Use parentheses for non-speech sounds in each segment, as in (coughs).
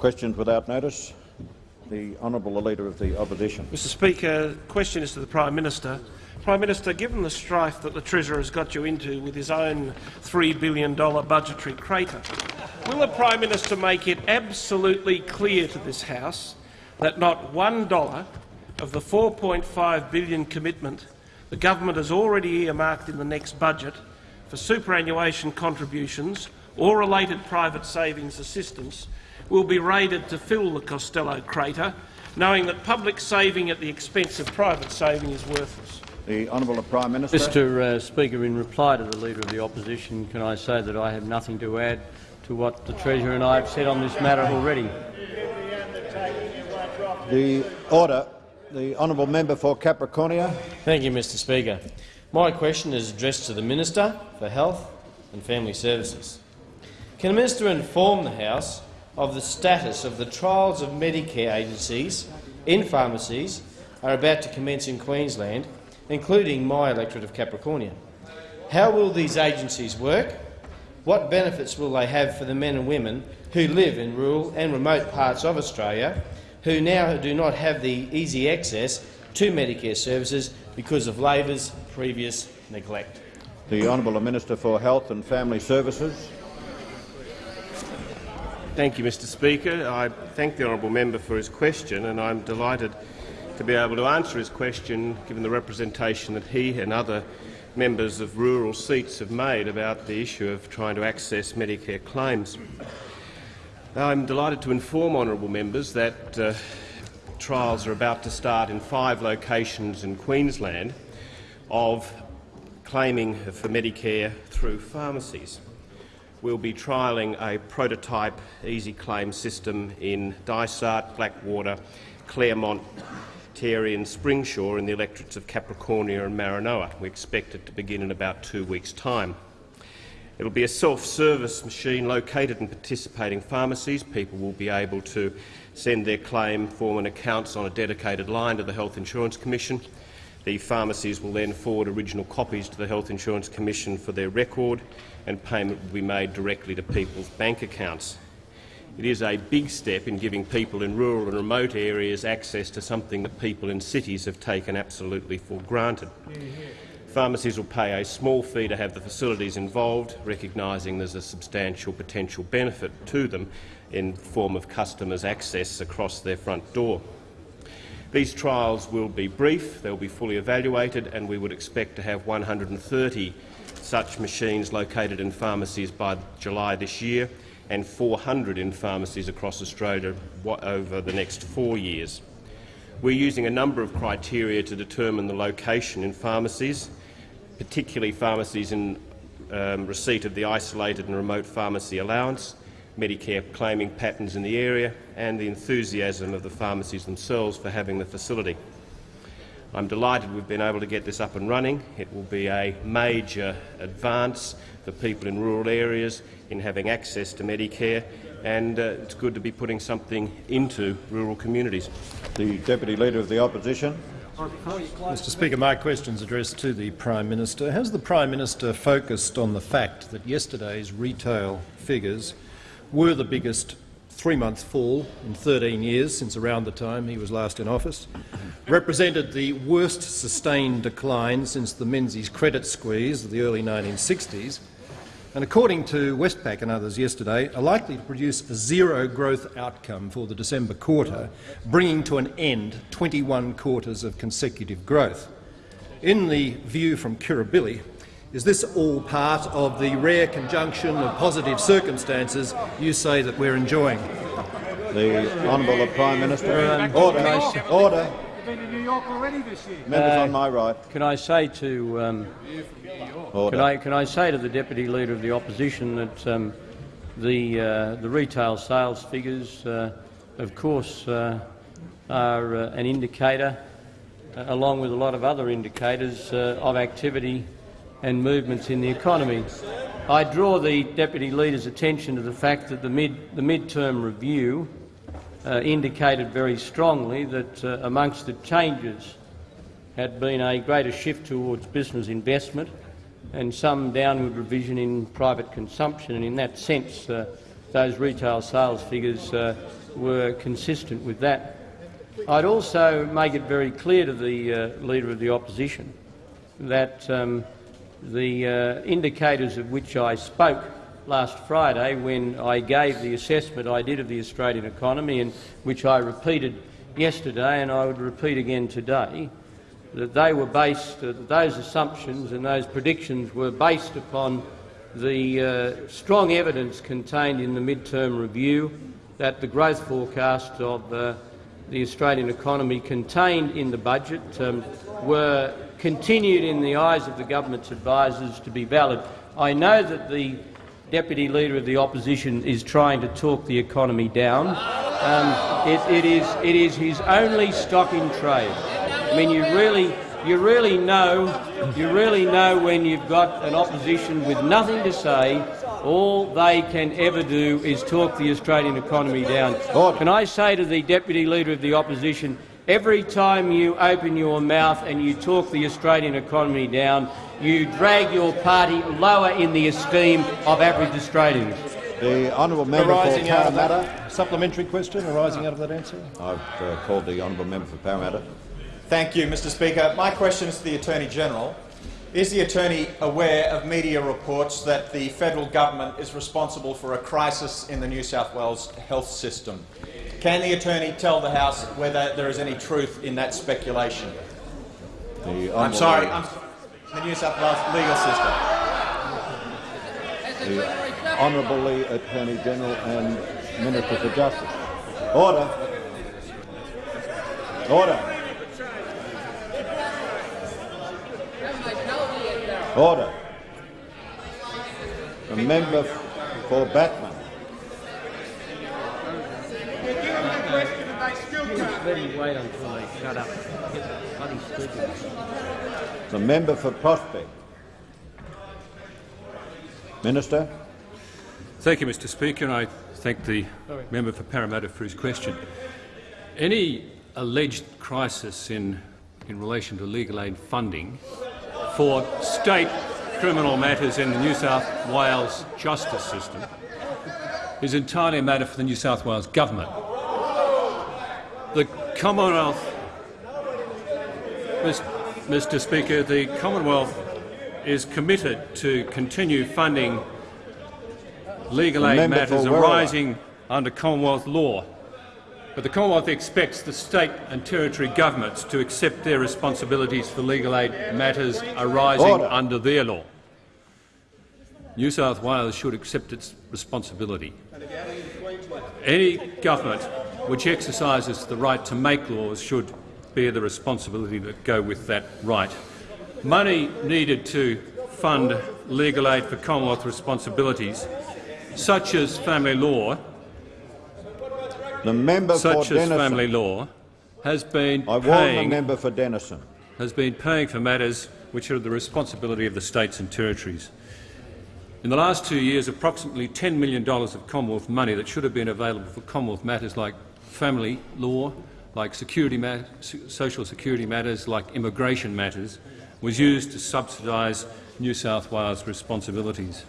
Questions without notice. The honourable Leader of the Opposition. Mr Speaker, question is to the Prime Minister. Prime Minister, given the strife that the Treasurer has got you into with his own $3 billion budgetary crater, will the Prime Minister make it absolutely clear to this House that not one dollar of the 4.5 billion commitment the government has already earmarked in the next budget for superannuation contributions or related private savings assistance will be raided to fill the Costello crater, knowing that public saving at the expense of private saving is worthless. The Honourable Prime Minister. Mr uh, Speaker, in reply to the Leader of the Opposition, can I say that I have nothing to add to what the Treasurer and I have said on this matter already. The order. The honourable member for Capricornia. Thank you, Mr Speaker. My question is addressed to the Minister for Health and Family Services. Can the Minister inform the House of the status of the trials of Medicare agencies in pharmacies are about to commence in Queensland, including my electorate of Capricornia? How will these agencies work? What benefits will they have for the men and women who live in rural and remote parts of Australia who now do not have the easy access to Medicare services because of Labor's previous neglect. The Honourable Minister for Health and Family Services. Thank you, Mr Speaker. I thank the honourable member for his question, and I'm delighted to be able to answer his question, given the representation that he and other members of rural seats have made about the issue of trying to access Medicare claims. I'm delighted to inform honourable members that uh, trials are about to start in five locations in Queensland of claiming for Medicare through pharmacies. We'll be trialling a prototype easy claim system in Dysart, Blackwater, Clermont, Terry and Springsure in the electorates of Capricornia and Maranoa. We expect it to begin in about two weeks' time. It will be a self-service machine located in participating pharmacies. People will be able to send their claim, form and accounts on a dedicated line to the Health Insurance Commission. The pharmacies will then forward original copies to the Health Insurance Commission for their record, and payment will be made directly to people's bank accounts. It is a big step in giving people in rural and remote areas access to something that people in cities have taken absolutely for granted. Pharmacies will pay a small fee to have the facilities involved, recognising there's a substantial potential benefit to them in the form of customers' access across their front door. These trials will be brief, they'll be fully evaluated, and we would expect to have 130 such machines located in pharmacies by July this year and 400 in pharmacies across Australia over the next four years. We're using a number of criteria to determine the location in pharmacies, particularly pharmacies in um, receipt of the isolated and remote pharmacy allowance, Medicare claiming patterns in the area and the enthusiasm of the pharmacies themselves for having the facility. I'm delighted we've been able to get this up and running. It will be a major advance for people in rural areas in having access to Medicare, and uh, it's good to be putting something into rural communities. The Deputy Leader of the Opposition. Mr Speaker, my question is addressed to the Prime Minister. Has the Prime Minister focused on the fact that yesterday's retail figures were the biggest three-month fall in 13 years since around the time he was last in office, represented the worst sustained decline since the Menzies credit squeeze of the early 1960s, and according to Westpac and others yesterday, are likely to produce a zero growth outcome for the December quarter, bringing to an end 21 quarters of consecutive growth. In the view from Kirribilli, is this all part of the rare conjunction of positive circumstances you say that we're enjoying? The Honourable Prime Minister. Order. Order. been to New York already this year. Members Uh, on my right. Can I say to um, Order. can I can I say to the deputy leader of the opposition that um, the uh, the retail sales figures, uh, of course, uh, are uh, an indicator, uh, along with a lot of other indicators uh, of activity and movements in the economy. I draw the deputy leader's attention to the fact that the mid the mid-term review uh, indicated very strongly that uh, amongst the changes had been a greater shift towards business investment and some downward revision in private consumption. And in that sense, uh, those retail sales figures uh, were consistent with that. I'd also make it very clear to the uh, Leader of the Opposition that um, the uh, indicators of which I spoke last Friday when I gave the assessment I did of the Australian economy and which I repeated yesterday and I would repeat again today, that they were based, uh, those assumptions and those predictions were based upon the uh, strong evidence contained in the mid-term review that the growth forecast of uh, the Australian economy contained in the budget um, were continued in the eyes of the government's advisers to be valid. I know that the Deputy Leader of the Opposition is trying to talk the economy down. Um, it, it, is, it is his only stock in trade. I mean, you really, you really know, you really know when you've got an opposition with nothing to say. All they can ever do is talk the Australian economy down. Can I say to the Deputy Leader of the Opposition, every time you open your mouth and you talk the Australian economy down, you drag your party lower in the esteem of average Australians. The honourable member for Arising out of Parramatta. that supplementary question arising out of that answer. I've uh, called the honourable member for Parramatta. Thank you, Mr Speaker. My question is to the Attorney-General. Is the Attorney aware of media reports that the federal government is responsible for a crisis in the New South Wales health system? Can the Attorney tell the House whether there is any truth in that speculation? The I'm sorry, I'm, the New South Wales legal system. the Honourable Attorney General and Minister for Justice. Order. Order. Order. The member for Batman. Let him wait until they shut up. Get bloody stupid. The member for Prospect. Minister. Thank you, Mr Speaker, and I thank the member for Parramatta for his question. Any alleged crisis in, in relation to legal aid funding for state criminal matters in the New South Wales justice system is entirely a matter for the New South Wales government. Commonwealth, Mr Speaker, the Commonwealth is committed to continue funding legal aid member matters arising under Commonwealth law. But the Commonwealth expects the state and territory governments to accept their responsibilities for legal aid matters arising Order. under their law. New South Wales should accept its responsibility. Any government which exercises the right to make laws should bear the responsibility that go with that right. Money needed to fund legal aid for Commonwealth responsibilities, such as family law, The member such for as Denison. family law, has been I warn the member for Denison. has been paying for matters which are the responsibility of the states and territories. In the last two years, approximately $10 million of Commonwealth money that should have been available for Commonwealth matters like family law, like security social security matters, like immigration matters, was used to subsidise New South Wales responsibilities.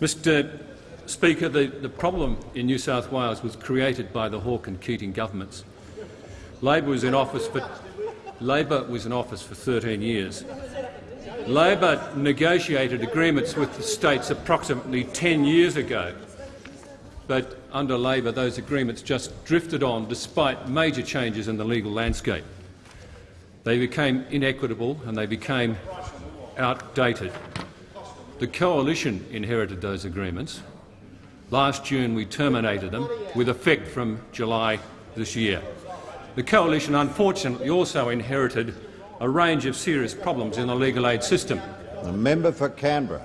Mr Speaker, the, the problem in New South Wales was created by the Hawke and Keating governments. Labor was in office for Labor was in office for 13 years. Labor negotiated agreements with the states approximately 10 years ago, but under Labor those agreements just drifted on despite major changes in the legal landscape. They became inequitable and they became outdated. The coalition inherited those agreements. Last June we terminated them with effect from July this year. The coalition unfortunately also inherited a range of serious problems in the legal aid system. The member for Canberra.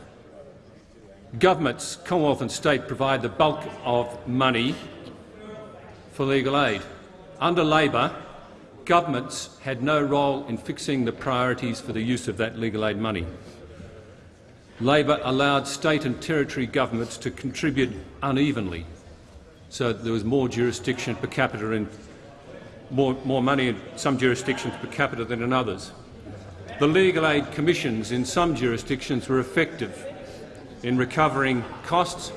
Governments, Commonwealth and state, provide the bulk of money for legal aid. Under Labor, governments had no role in fixing the priorities for the use of that legal aid money. Labor allowed state and territory governments to contribute unevenly, so there was more jurisdiction per capita in more, more money in some jurisdictions per capita than in others. The legal aid commissions in some jurisdictions were effective in recovering costs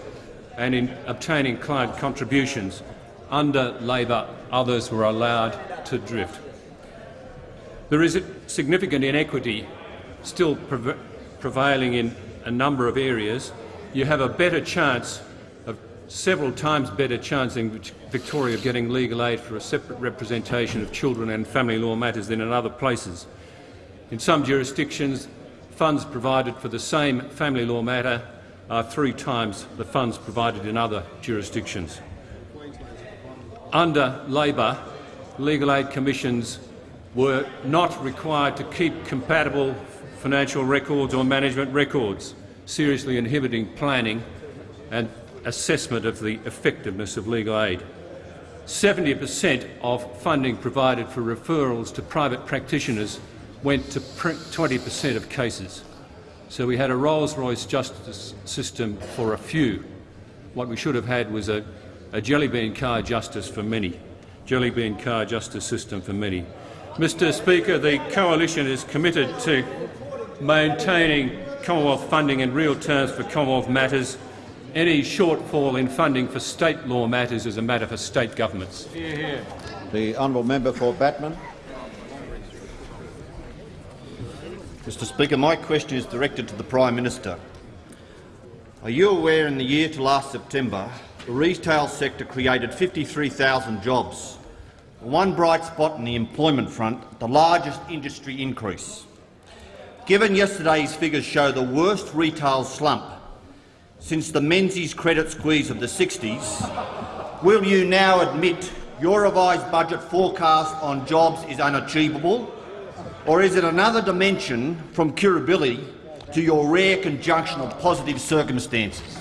and in obtaining client contributions. Under Labor, others were allowed to drift. There is a significant inequity still preva prevailing in a number of areas. You have a better chance, of several times better chance in Victoria of getting legal aid for a separate representation of children and family law matters than in other places. In some jurisdictions, funds provided for the same family law matter are three times the funds provided in other jurisdictions. Under Labor, legal aid commissions were not required to keep compatible financial records or management records, seriously inhibiting planning and assessment of the effectiveness of legal aid. 70 per cent of funding provided for referrals to private practitioners went to 20 per cent of cases. So we had a Rolls-Royce justice system for a few. What we should have had was a, a jellybean car justice for many. Jellybean car justice system for many. Mr Speaker, the Coalition is committed to maintaining Commonwealth funding in real terms for Commonwealth matters. Any shortfall in funding for state law matters is a matter for state governments. The honourable member for Batman. Mr Speaker, my question is directed to the Prime Minister. Are you aware in the year to last September, the retail sector created 53,000 jobs, one bright spot in the employment front, the largest industry increase. Given yesterday's figures show the worst retail slump since the Menzies credit squeeze of the 60s, will you now admit your revised budget forecast on jobs is unachievable or is it another dimension from Kirribilli to your rare conjunction of positive circumstances?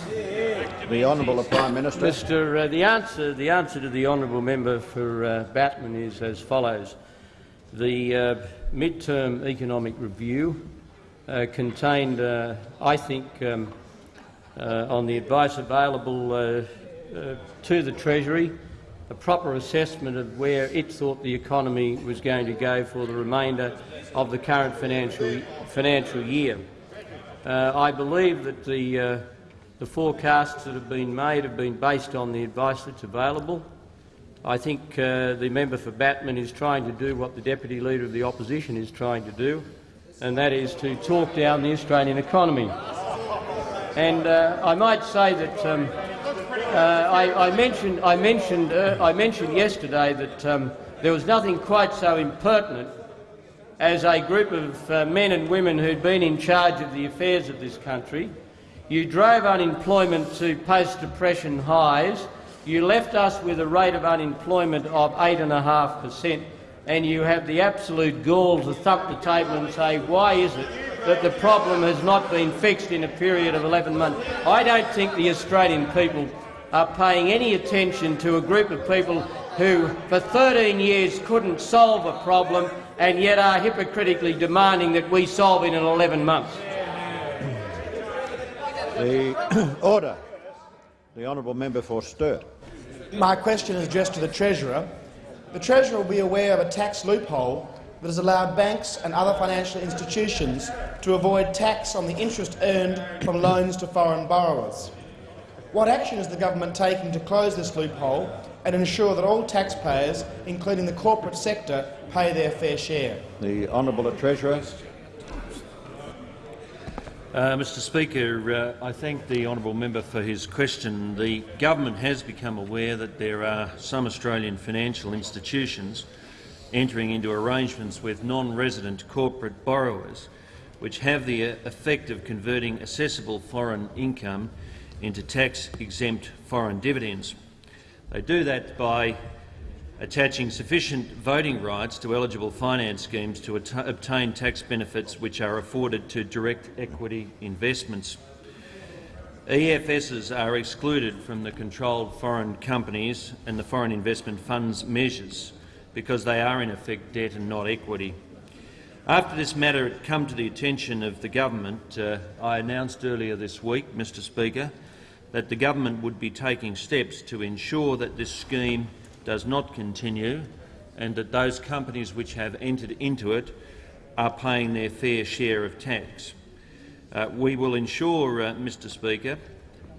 The Honourable Prime Minister. Mr. Uh, the answer, the answer to the honourable member for uh, Batman is as follows: the uh, mid-term economic review uh, contained, uh, I think, um, uh, on the advice available to the Treasury, a proper assessment of where it thought the economy was going to go for the remainder of the current financial, financial year. Uh, I believe that the, uh, the forecasts that have been made have been based on the advice that's available. I think uh, the member for Batman is trying to do what the Deputy Leader of the Opposition is trying to do, and that is to talk down the Australian economy. And uh, I might say that um, I, I, mentioned, I, mentioned, uh, I mentioned yesterday that um, there was nothing quite so impertinent as a group of uh, men and women who'd been in charge of the affairs of this country. You drove unemployment to post-depression highs. You left us with a rate of unemployment of 8.5 per cent, and you have the absolute gall to thump the table and say, why is it that the problem has not been fixed in a period of 11 months? I don't think the Australian people are paying any attention to a group of people who, for 13 years, couldn't solve a problem and yet are hypocritically demanding that we solve it in 11 months. The (coughs) order. The honourable member for Sturt. My question is addressed to the Treasurer. The Treasurer will be aware of a tax loophole that has allowed banks and other financial institutions to avoid tax on the interest earned from loans to foreign borrowers. What action is the government taking to close this loophole and ensure that all taxpayers, including the corporate sector, pay their fair share? The Honourable Treasurer. Uh, Mr Speaker, uh, I thank the honourable member for his question. The government has become aware that there are some Australian financial institutions entering into arrangements with non-resident corporate borrowers which have the effect of converting assessable foreign income into tax-exempt foreign dividends. They do that by attaching sufficient voting rights to eligible finance schemes to obtain tax benefits which are afforded to direct equity investments. EFSs are excluded from the controlled foreign companies and the foreign investment funds measures because they are in effect debt and not equity. After this matter had come to the attention of the government, uh, I announced earlier this week, Mr Speaker, that the government would be taking steps to ensure that this scheme does not continue and that those companies which have entered into it are paying their fair share of tax. Uh, we will ensure, uh, Mr Speaker,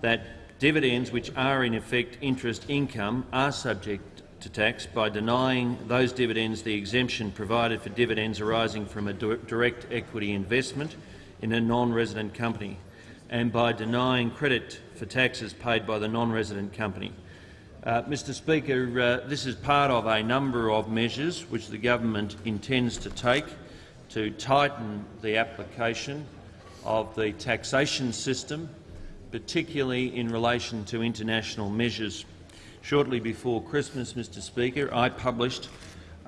that dividends, which are in effect interest income, are subject to tax by denying those dividends the exemption provided for dividends arising from a direct equity investment in a non-resident company and by denying credit for taxes paid by the non-resident company. Uh, Mr Speaker, uh, this is part of a number of measures which the government intends to take to tighten the application of the taxation system, particularly in relation to international measures. Shortly before Christmas, Mr Speaker, I published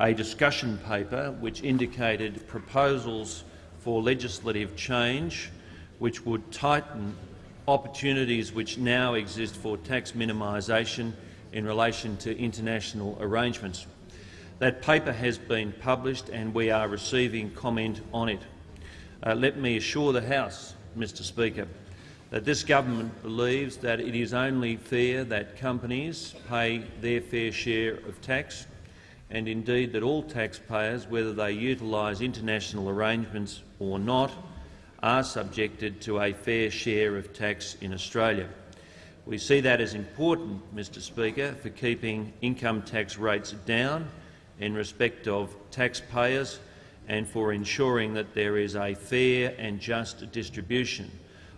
a discussion paper which indicated proposals for legislative change which would tighten opportunities which now exist for tax minimisation in relation to international arrangements. That paper has been published and we are receiving comment on it. Uh, let me assure the House, Mr Speaker, that this government believes that it is only fair that companies pay their fair share of tax and indeed that all taxpayers, whether they utilise international arrangements or not, are subjected to a fair share of tax in Australia. We see that as important, Mr Speaker, for keeping income tax rates down in respect of taxpayers and for ensuring that there is a fair and just distribution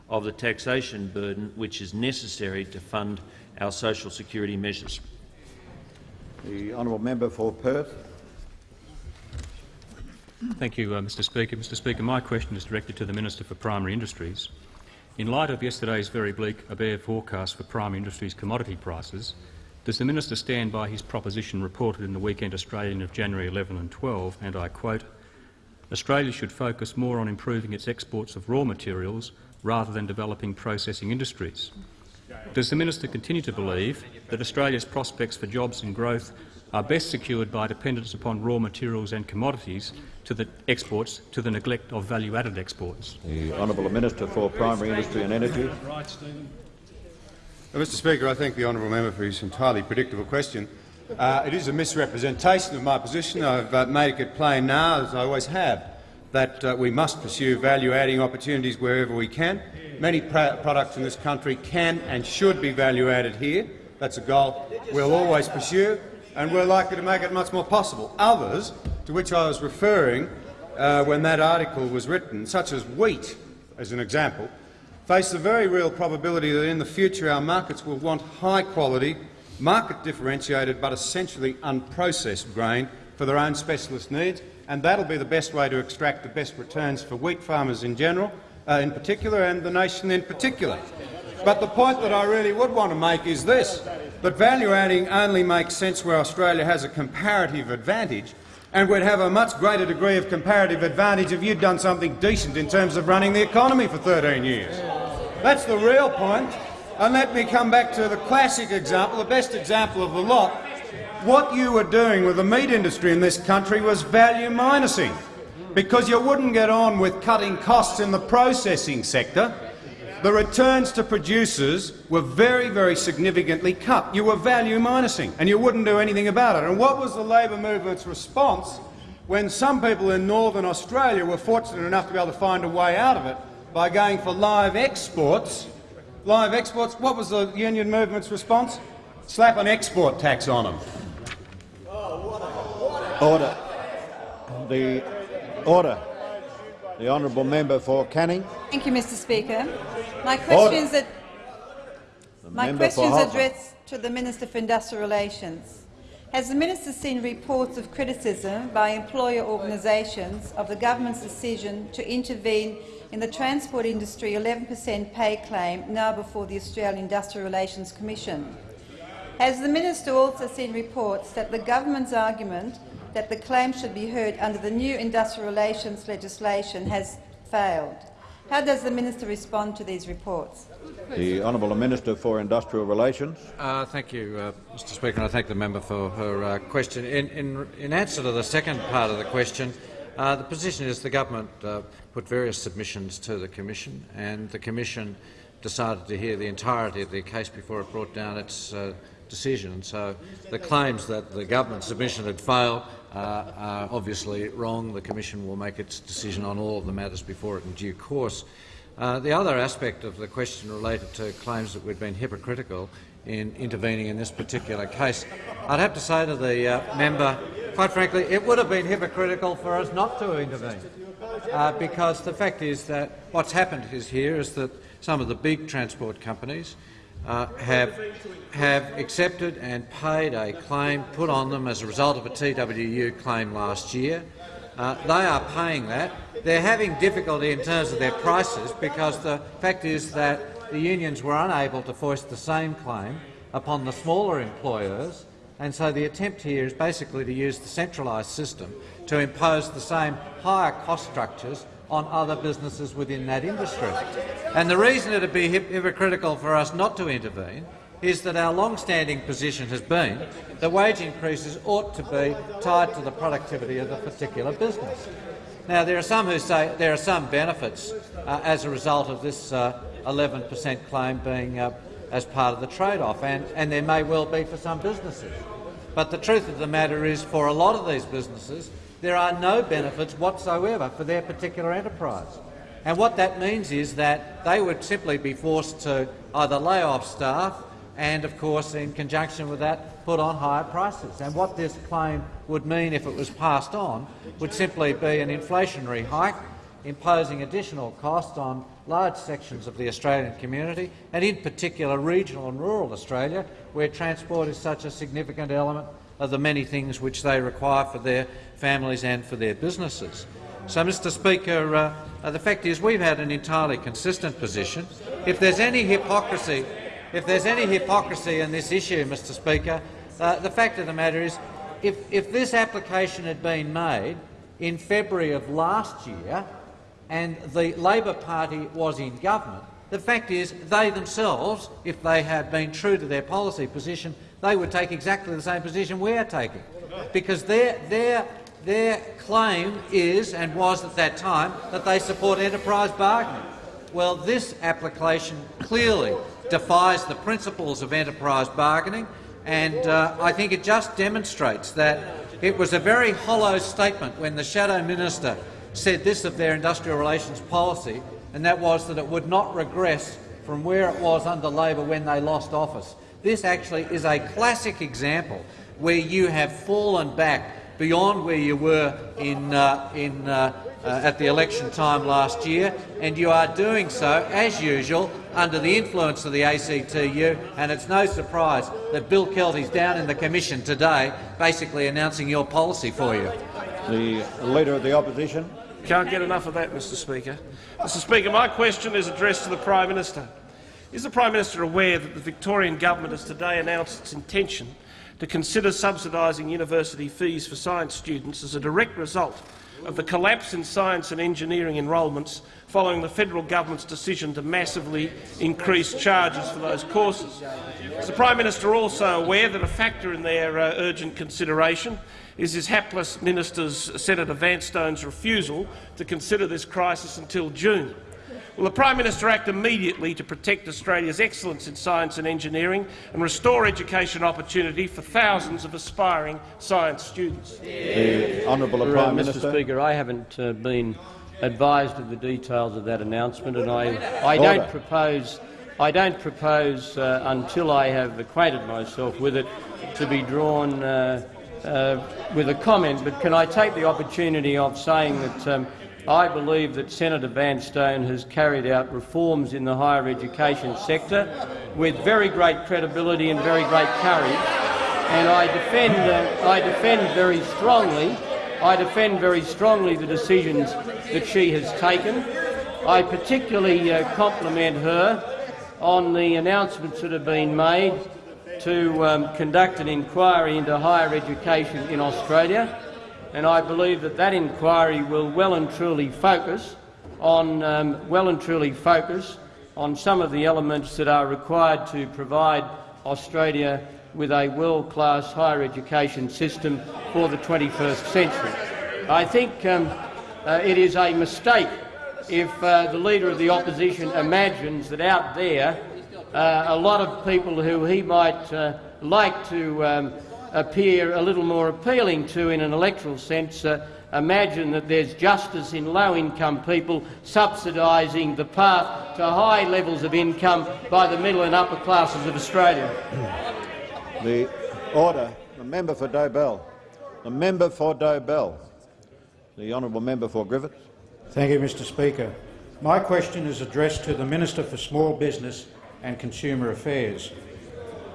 of the taxation burden which is necessary to fund our social security measures. The honourable member for Perth. Thank you, uh, Mr Speaker. Mr Speaker, my question is directed to the Minister for Primary Industries. In light of yesterday's very bleak ABARE forecast for primary industries commodity prices, does the minister stand by his proposition reported in the Weekend Australian of January 11 and 12, and I quote, Australia should focus more on improving its exports of raw materials rather than developing processing industries? Does the minister continue to believe that Australia's prospects for jobs and growth are best secured by dependence upon raw materials and commodities to the exports to the neglect of value-added exports. The Honourable Minister for Primary Industry and Energy. Mr Speaker, I thank the honourable member for his entirely predictable question. Uh, it is a misrepresentation of my position. I've uh, made it plain now, as I always have, that uh, we must pursue value-adding opportunities wherever we can. Many products in this country can and should be value-added here. That's a goal we'll always pursue, and we're likely to make it much more possible. Others to which I was referring uh, when that article was written, such as wheat, as an example, face the very real probability that in the future our markets will want high-quality, market-differentiated but essentially unprocessed grain for their own specialist needs, and that'll be the best way to extract the best returns for wheat farmers in general, uh, in particular, and the nation in particular. But the point that I really would want to make is this, that value adding only makes sense where Australia has a comparative advantage and we'd have a much greater degree of comparative advantage if you'd done something decent in terms of running the economy for 13 years. That's the real point. And let me come back to the classic example, the best example of the lot. What you were doing with the meat industry in this country was value minusing, because you wouldn't get on with cutting costs in the processing sector the returns to producers were very, very significantly cut. You were value minusing, and you wouldn't do anything about it. And what was the Labor movement's response when some people in northern Australia were fortunate enough to be able to find a way out of it by going for live exports? Live exports. What was the union movement's response? Slap an export tax on them. Order. The order. The honourable member for Canning. Thank you, Mr Speaker. My questions, are, my questions addressed to the Minister for Industrial Relations. Has the minister seen reports of criticism by employer organisations of the government's decision to intervene in the transport industry 11 per cent pay claim now before the Australian Industrial Relations Commission? Has the minister also seen reports that the government's argument that the claim should be heard under the new industrial relations legislation has failed. How does the minister respond to these reports? The Honourable Minister for Industrial Relations. Uh, thank you, uh, Mr Speaker, and I thank the member for her uh, question. In, in, in, answer to the second part of the question, uh, the position is the government uh, put various submissions to the Commission, and the Commission decided to hear the entirety of the case before it brought down its decision. So the claims that the government submission had failed uh, are obviously wrong. The Commission will make its decision on all of the matters before it in due course. Uh, the other aspect of the question related to claims that we'd been hypocritical in intervening in this particular case. I'd have to say to the uh, member, quite frankly, it would have been hypocritical for us not to intervene, uh, because the fact is that what's happened is here is that some of the big transport companies uh, have, have accepted and paid a claim put on them as a result of a TWU claim last year. Uh, they are paying that. They're having difficulty in terms of their prices because the fact is that the unions were unable to foist the same claim upon the smaller employers, and so the attempt here is basically to use the centralised system to impose the same higher cost structures on other businesses within that industry. And the reason it would be hypocritical for us not to intervene is that our long-standing position has been that wage increases ought to be tied to the productivity of the particular business. Now, there are some who say there are some benefits uh, as a result of this 11% uh, claim being uh, as part of the trade-off, and, and there may well be for some businesses. But the truth of the matter is, for a lot of these businesses, there are no benefits whatsoever for their particular enterprise. And what that means is that they would simply be forced to either lay off staff and, of course, in conjunction with that, put on higher prices. And what this claim would mean if it was passed on would simply be an inflationary hike, imposing additional costs on large sections of the Australian community, and in particular regional and rural Australia, where transport is such a significant element of the many things which they require for their families and for their businesses. So, Mr Speaker, uh, uh, the fact is we've had an entirely consistent position. If there's any hypocrisy if there's any hypocrisy in this issue, Mr Speaker, uh, the fact of the matter is if, if this application had been made in February of last year and the Labor Party was in government, the fact is they themselves, if they had been true to their policy position, they would take exactly the same position we are taking, because their, their, their claim is and was at that time that they support enterprise bargaining. Well, this application clearly defies the principles of enterprise bargaining, and uh, I think it just demonstrates that it was a very hollow statement when the shadow minister said this of their industrial relations policy, and that was that it would not regress from where it was under Labor when they lost office. This actually is a classic example where you have fallen back beyond where you were in, uh, in uh, uh, at the election time last year, and you are doing so, as usual, under the influence of the ACTU, and it's no surprise that Bill Kelty's down in the commission today basically announcing your policy for you. The Leader of the Opposition. Can't get enough of that, Mr Speaker. Mr Speaker, my question is addressed to the Prime Minister. Is the Prime Minister aware that the Victorian government has today announced its intention to consider subsidising university fees for science students as a direct result of the collapse in science and engineering enrolments following the federal government's decision to massively increase charges for those courses. Is the Prime Minister also aware that a factor in their uh, urgent consideration is his hapless minister's Senator Vanstone's refusal to consider this crisis until June? Will the Prime Minister act immediately to protect Australia's excellence in science and engineering and restore education opportunity for thousands of aspiring science students? The Honourable uh, Prime Minister. Mr Speaker, I haven't uh, been advised of the details of that announcement, and I, I don't propose, I don't propose uh, until I have acquainted myself with it to be drawn uh, uh, with a comment. But can I take the opportunity of saying that um, I believe that Senator Vanstone has carried out reforms in the higher education sector with very great credibility and very great courage, and I defend, uh, I defend very strongly I defend very strongly the decisions that she has taken. I particularly uh, compliment her on the announcements that have been made to um, conduct an inquiry into higher education in Australia and I believe that that inquiry will well and truly focus on um, well and truly focus on some of the elements that are required to provide Australia with a world-class higher education system for the 21st century. I think um, uh, it is a mistake if uh, the Leader of the Opposition imagines that out there uh, a lot of people who he might uh, like to um, appear a little more appealing to in an electoral sense, uh, imagine that there's justice in low-income people subsidising the path to high levels of income by the middle and upper classes of Australia. (clears throat) The order. The member for Dobell. The member for Dobell. The honourable member for Griffith. Thank you, Mr Speaker. My question is addressed to the Minister for Small Business and Consumer Affairs.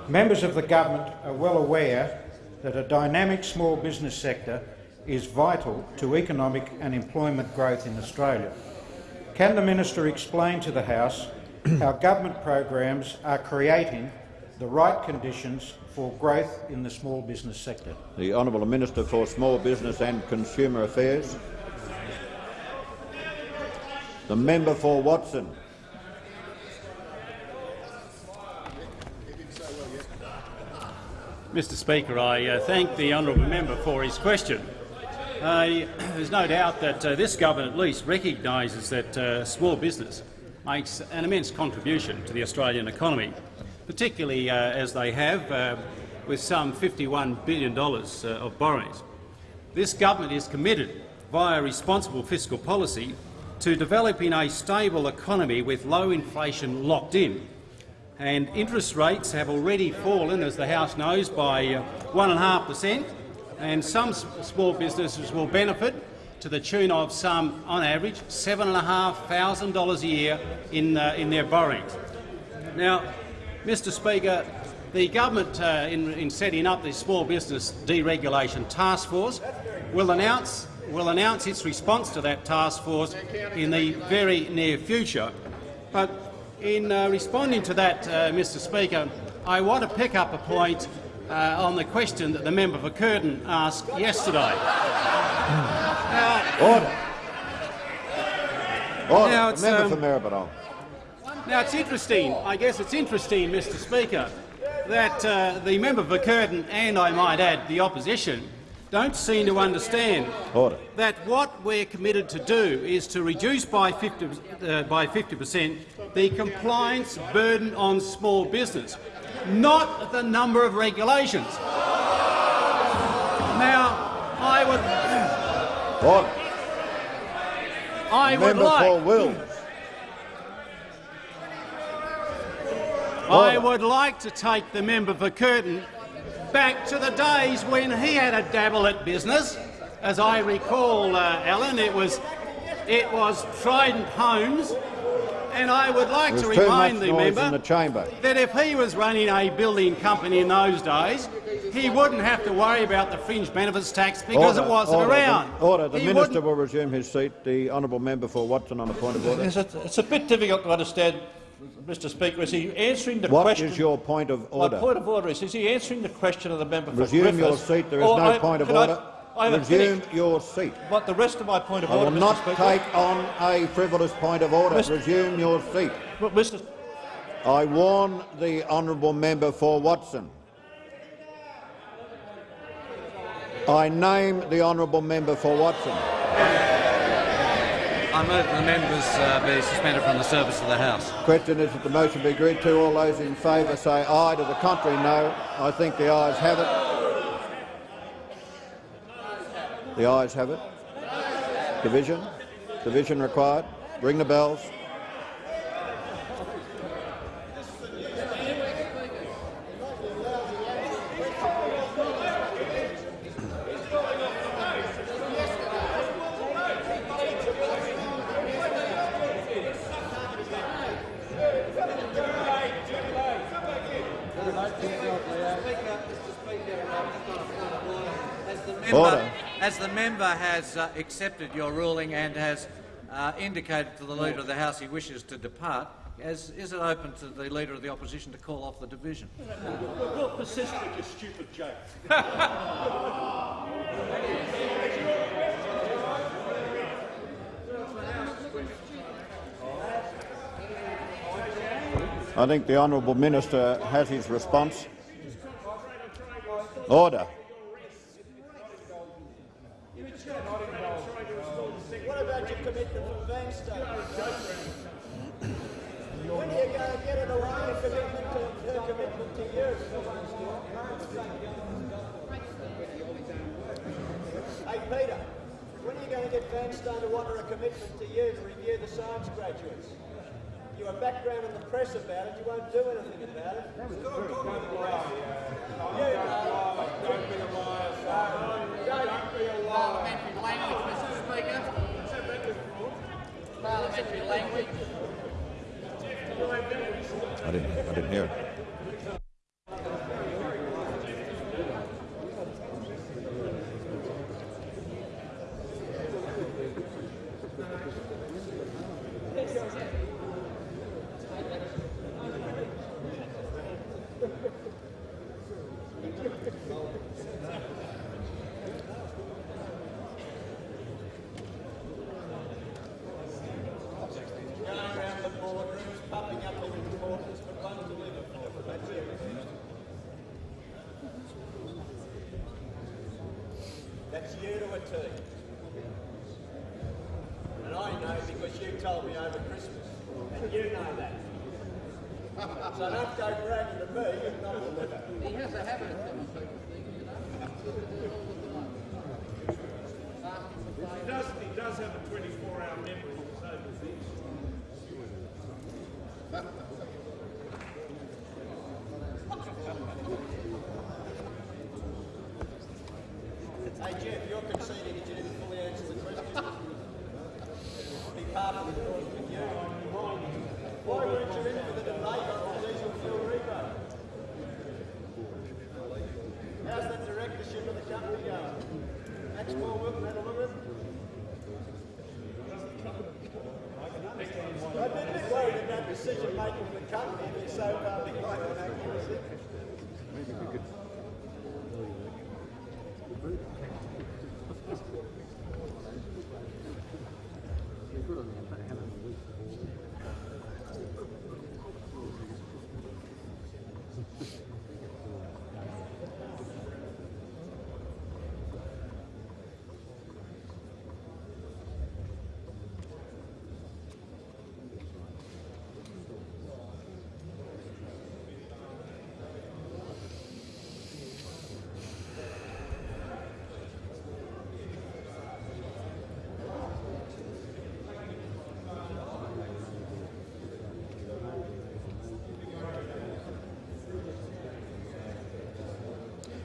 Members of the government are well aware that a dynamic small business sector is vital to economic and employment growth in Australia. Can the minister explain to the House how government programs are creating the right conditions for growth in the small business sector? The honourable Minister for Small Business and Consumer Affairs. The member for Watson. Mr Speaker, I uh, thank the honourable member for his question. Uh, (clears throat) there's no doubt that uh, this government at least recognises that uh, small business makes an immense contribution to the Australian economy, particularly uh, as they have uh, with some $51 billion of borrowings. This government is committed, via responsible fiscal policy, to developing a stable economy with low inflation locked in and interest rates have already fallen, as the House knows, by 1.5 per cent, and some small businesses will benefit to the tune of some, on average, $7,500 a year in, uh, in their borrowings. Now, Mr Speaker, the government, uh, in, in setting up the Small Business Deregulation Task Force, will announce, will announce its response to that task force in the very near future. But in uh, responding to that, uh, Mr Speaker, I want to pick up a point uh, on the question that the member for Curtin asked yesterday. now, Order. Order. Now it's, member um, for Maribyrnong. Now, it's interesting, I guess it's interesting, Mr Speaker, that uh, the member for Curtin and, I might add, the opposition don't seem to understand Order. that what we're committed to do is to reduce by 50 uh, by 50 per cent the compliance burden on small business, not the number of regulations. Now, I would. Order. I would like. for Wills. I would like to take the member for Curtin back to the days when he had a dabble at business. As I recall, uh, Alan, it was it was Trident Homes, and I would like to remind the noise member in the chamber. that if he was running a building company in those days, he wouldn't have to worry about the fringe benefits tax because order, it wasn't order, around. The, order. The He minister wouldn't- will resume his seat. The honourable member for Watson on a point of order. Yes, it's, it's a bit difficult to understand, Mr Speaker. Is he answering the What question? is your point of order? My order? point of order is, is he answering the question of the member for Resume Griffiths? your seat. There is no I- point of can I- order. I Resume your seat. But the rest of my point of I order, will Mr not Speaker. take on a frivolous point of order. Mr. Resume your seat. But Mr. I warn the honourable member for Watson. I name the honourable member for Watson. I move that the members uh, be suspended from the service of the House. Question is that the motion be agreed to. All those in favour say aye. To the contrary, no. I think the ayes have it. The ayes have it. Division. Division required. Ring the bells. Order. As the member has uh, accepted your ruling and has uh, indicated to the Leader of the House he wishes to depart, as, is it open to the Leader of the Opposition to call off the division? We'll persist with your stupid joke. I think the honourable minister has his response. Order. What about your commitment for Vanstone? When are you going to get it away and commitment to, her commitment to you? Hey Peter, when are you going to get Vanstone to honour a commitment to you to review the science graduates? You have background in the press about it, you won't do anything about it. That was You know. Don't be a liar. Don't be a liar. Don't be a liar. Parliamentary language, Mr Speaker. Parliamentary language. I didn't, I didn't hear it.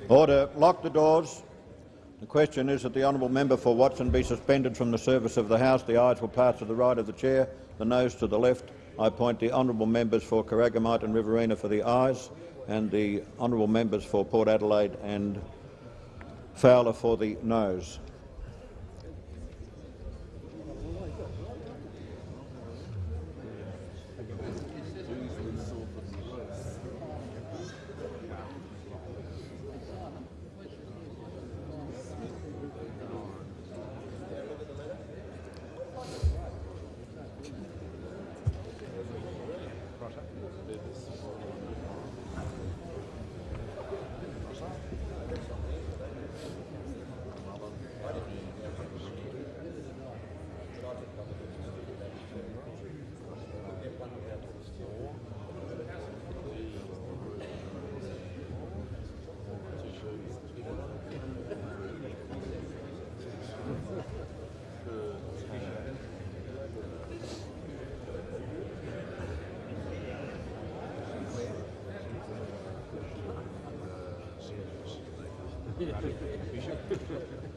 Order. Lock the doors. The question is that the honourable member for Watson be suspended from the service of the House. The ayes will pass to the right of the chair, the nose to the left. I appoint the honourable members for Corangamite and Riverina for the ayes and the honourable members for Port Adelaide and Fowler for the noes. よいしょ。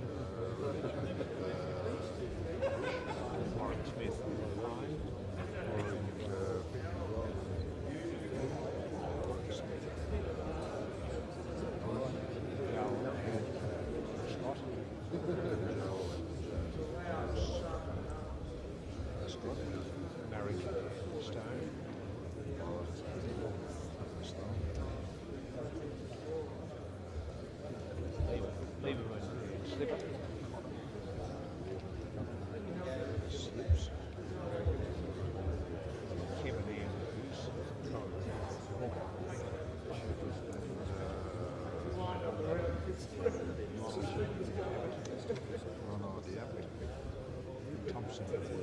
percent.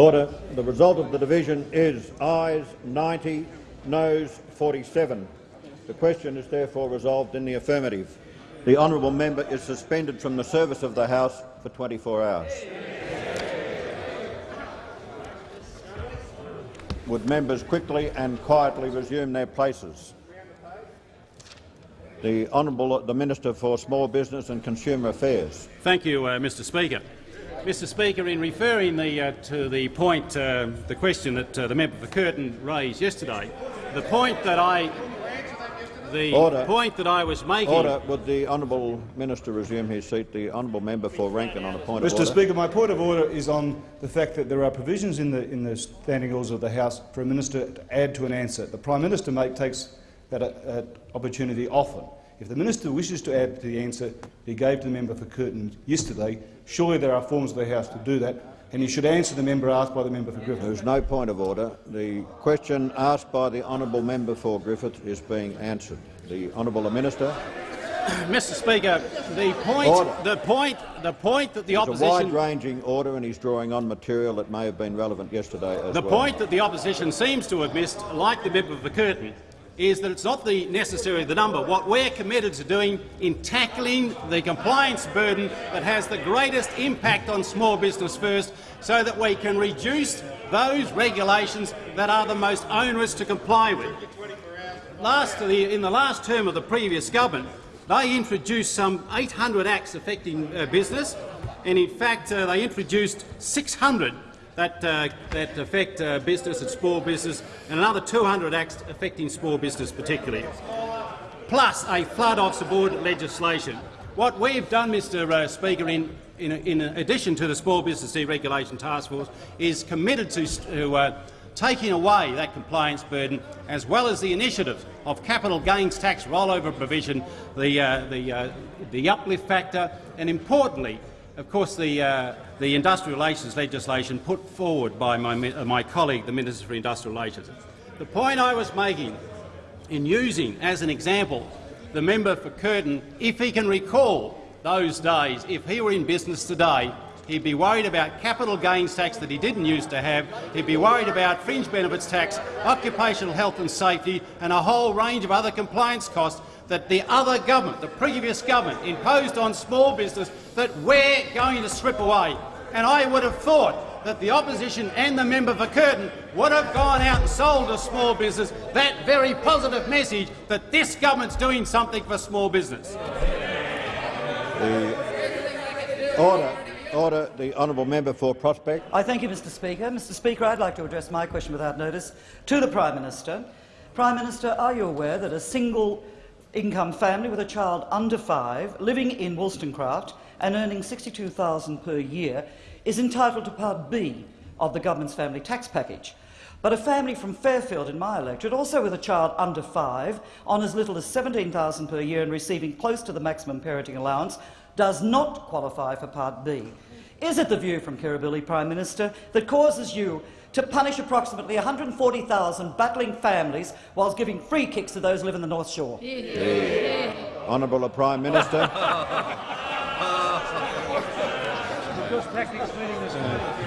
Order. The result of the division is ayes 90, noes 47. The question is therefore resolved in the affirmative. The honourable member is suspended from the service of the House for 24 hours. Would members quickly and quietly resume their places? The Honourable the Minister for Small Business and Consumer Affairs. Thank you, uh, Mr Speaker. Mr Speaker, in referring the, uh, to the point, uh, the question that uh, the member for Curtin raised yesterday, the point that I the Order. point that I was making. Order. Would the honourable minister resume his seat? The honourable member for Rankin on a point of order. Mr. Speaker, my point of order is on the fact that there are provisions in the, in the standing orders of the House for a minister to add to an answer. The Prime Minister mate, takes that uh, opportunity often. If the minister wishes to add to the answer he gave to the member for Curtin yesterday, surely there are forms of the House to do that, and you should answer the member asked by the member for Griffith. There is no point of order. The question asked by the honourable member for Griffith is being answered. The honourable minister. (coughs) Mr Speaker, the point, Order. the point, the point that the It's a opposition wide-ranging order, and he's drawing on material that may have been relevant yesterday as The well. point that the opposition seems to have missed, like the member for Curtin, is that it's not the necessarily the number. What we're committed to doing in tackling the compliance burden that has the greatest impact on small business first, so that we can reduce those regulations that are the most onerous to comply with. Last, in the last term of the previous government, they introduced some 800 acts affecting uh, business, and in fact uh, they introduced 600 that, uh, that affect uh, business and small business, and another 200 acts affecting small business particularly, plus a flood of subordinate legislation. What we've done, Mr uh, Speaker, in, in, in, addition to the Small Business Deregulation Task Force, is committed to, to uh, taking away that compliance burden, as well as the initiative of capital gains tax rollover provision, the, uh, the, uh, the uplift factor, and importantly, of course, the, uh, the industrial relations legislation put forward by my, uh, my colleague, the Minister for Industrial Relations. The point I was making in using as an example the member for Curtin, if he can recall those days, if he were in business today, he'd be worried about capital gains tax that he didn't used to have, he'd be worried about fringe benefits tax, occupational health and safety and a whole range of other compliance costs that the other government, the previous government, imposed on small business that we're going to strip away. And I would have thought that the opposition and the member for Curtin would have gone out and sold a small business that very positive message that this government's doing something for small business. The order. Order. The honourable member for Prospect. I thank you, Mr Speaker. Mr Speaker, I'd like to address my question without notice to the Prime Minister. Prime Minister, are you aware that a single income family with a child under five living in Wollstonecraft and earning 62,000 per year is entitled to Part B of the government's family tax package. But a family from Fairfield in my electorate, also with a child under five, on as little as 17,000 per year and receiving close to the maximum parenting allowance, does not qualify for Part B. Is it the view from Kirribilli, Prime Minister, that causes you to punish approximately 140,000 battling families whilst giving free kicks to those who live in the North Shore? The honourable Prime Minister.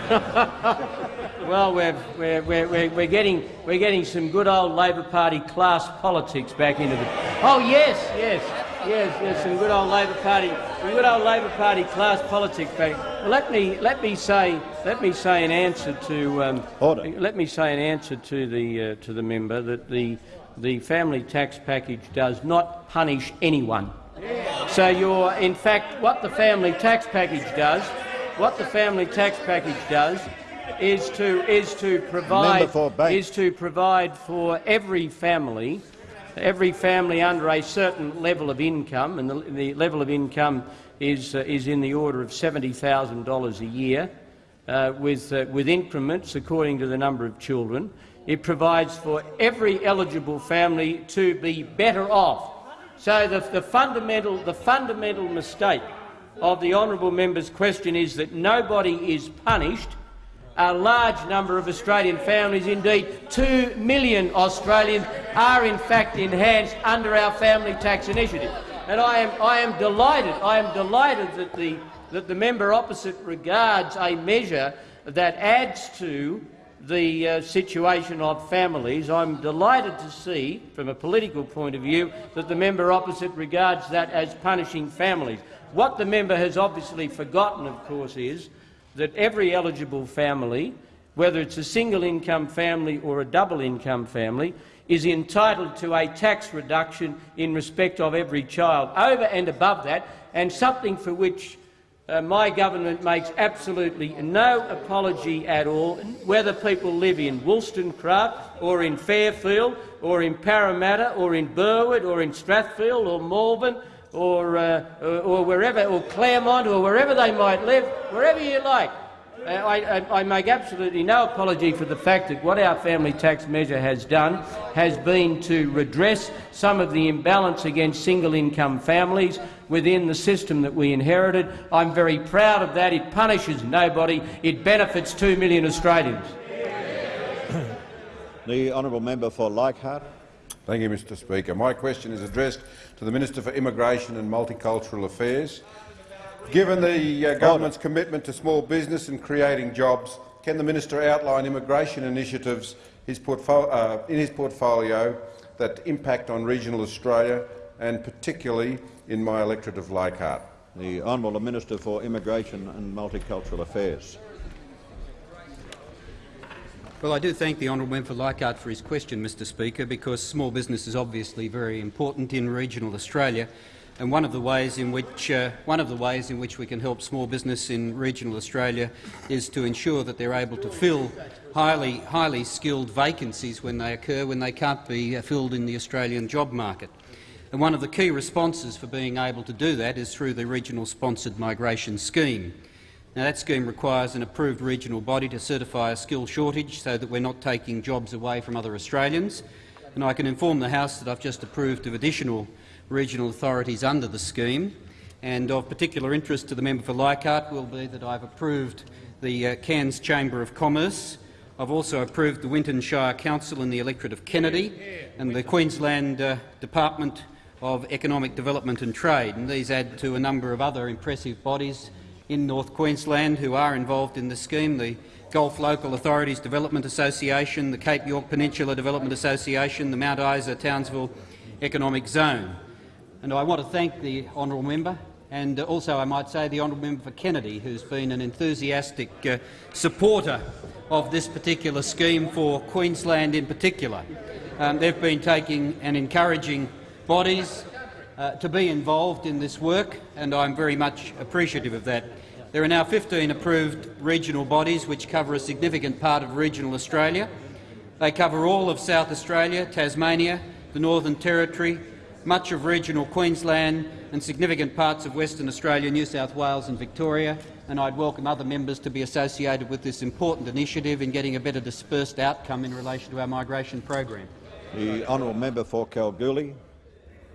(laughs) well, we're, we're, we're, we're, getting, we're getting some good old Labor Party class politics back into the... Oh, yes, yes, yes, yes, some good old Labor Party, good old Labor Party class politics back. Well, let me, let me say, let me say in answer to, um, Order. let me say in answer to the, uh, to the member that the, the family tax package does not punish anyone. So you're, in fact, what the family tax package does, what the family tax package does, is to is to provide is to provide for every family, every family under a certain level of income, and the, the level of income is uh, is in the order of seventy thousand dollars a year, uh, with uh, with increments according to the number of children. It provides for every eligible family to be better off. So the, the fundamental the fundamental mistake of the honourable member's question is that nobody is punished. A large number of Australian families, indeed two million Australians, are in fact enhanced under our family tax initiative. And I am, I am delighted, I am delighted that the, that the member opposite regards a measure that adds to the uh, situation of families. I'm delighted to see, from a political point of view, that the member opposite regards that as punishing families. What the member has obviously forgotten, of course, is that every eligible family, whether it's a single-income family or a double-income family, is entitled to a tax reduction in respect of every child, over and above that, and something for which uh, my government makes absolutely no apology at all, whether people live in Wollstonecraft or in Fairfield or in Parramatta or in Burwood or in Strathfield or Malvern or, uh, or, or wherever, or Claremont or wherever they might live, wherever you like. Uh, I, I, I, make absolutely no apology for the fact that what our family tax measure has done has been to redress some of the imbalance against single-income families within the system that we inherited. I'm very proud of that. It punishes nobody. It benefits two million Australians. the honourable member for Leichhardt. Thank you, Mr Speaker. My question is addressed to the Minister for Immigration and Multicultural Affairs. Given the uh, government's commitment to small business and creating jobs, can the minister outline immigration initiatives his uh, in his portfolio that impact on regional Australia and particularly in my electorate of Leichhardt? The Honourable Minister for Immigration and Multicultural Affairs. Well, I do thank the honourable member for Leichhardt for his question, Mr Speaker, because small business is obviously very important in regional Australia and one of the ways in which uh, one of the ways in which we can help small business in regional Australia is to ensure that they're able to fill highly highly skilled vacancies when they occur when they can't be uh, filled in the Australian job market. And one of the key responses for being able to do that is through the regional sponsored migration scheme. Now, that scheme requires an approved regional body to certify a skill shortage so that we're not taking jobs away from other Australians. And I can inform the House that I've just approved of additional regional authorities under the scheme. And of particular interest to the member for Leichhardt will be that I've approved the uh, Cairns Chamber of Commerce. I've also approved the Winton Shire Council in the electorate of Kennedy and the Queensland uh, Department of Economic Development and Trade. And these add to a number of other impressive bodies in North Queensland who are involved in the scheme, the Gulf Local Authorities Development Association, the Cape York Peninsula Development Association, the Mount Isa Townsville Economic Zone. And I want to thank the honourable member and also, I might say, the honourable member for Kennedy, who's been an enthusiastic uh, supporter of this particular scheme for Queensland in particular. Um, they've been taking and encouraging bodies uh, to be involved in this work, and I'm very much appreciative of that. There are now 15 approved regional bodies which cover a significant part of regional Australia. They cover all of South Australia, Tasmania, the Northern Territory, much of regional Queensland and significant parts of Western Australia, New South Wales and Victoria, and I'd welcome other members to be associated with this important initiative in getting a better dispersed outcome in relation to our migration program. The honourable member for Kalgoorlie.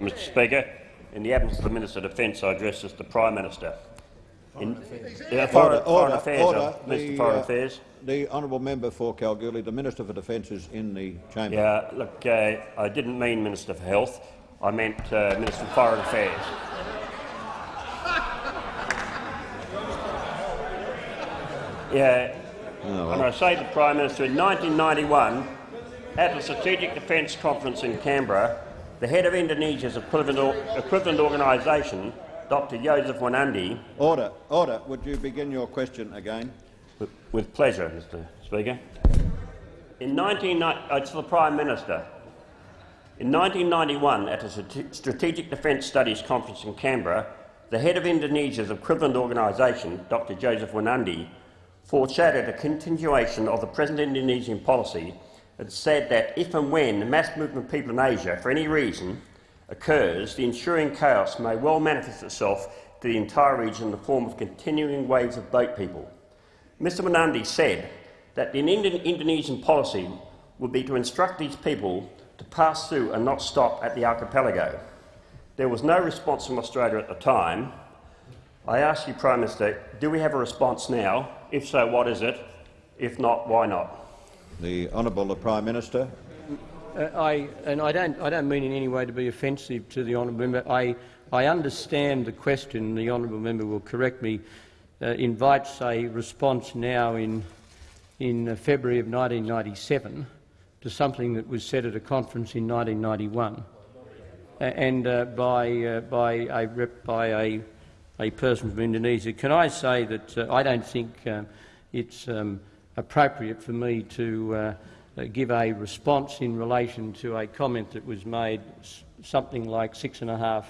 Mr Speaker, in the absence of the Minister of Defence, I address as the Prime Minister. In, foreign, order, order, Affairs, order. Uh, Minister the, Foreign uh, Affairs. The honourable member for Kalgoorlie, the Minister for Defence is in the chamber. Yeah, look, uh, I didn't mean Minister for Health. I meant uh, Minister of Foreign Affairs. Yeah, oh, well. and I say to the Prime Minister, in 1991, at the Strategic Defence Conference in Canberra, the head of Indonesia's equivalent, equivalent organisation, Dr Joseph Wanandi— Order. Order. Would you begin your question again? With, with pleasure, Mr Speaker. In 19, uh, to the Prime Minister. In 1991, at a Strategic Defence Studies Conference in Canberra, the head of Indonesia's equivalent organisation, Dr Joseph Wanandi, foreshadowed a continuation of the present Indonesian policy and said that if and when the mass movement of people in Asia, for any reason, occurs, the ensuing chaos may well manifest itself to the entire region in the form of continuing waves of boat people. Mr Wanandi said that the Indonesian policy would be to instruct these people to pass through and not stop at the archipelago. There was no response from Australia at the time. I ask you, Prime Minister, do we have a response now? If so, what is it? If not, why not? The Honourable Prime Minister. Uh, I, and I don't, I don't mean in any way to be offensive to the honourable member. I, I understand the question. The honourable member will correct me. Uh, invites a response now in in uh, February of 1997 to something that was said at a conference in 1991 and uh, by, uh, by, a, rep, by a, a person from Indonesia. Can I say that uh, I don't think uh, it's um, appropriate for me to give a response in relation to a comment that was made something like six and a half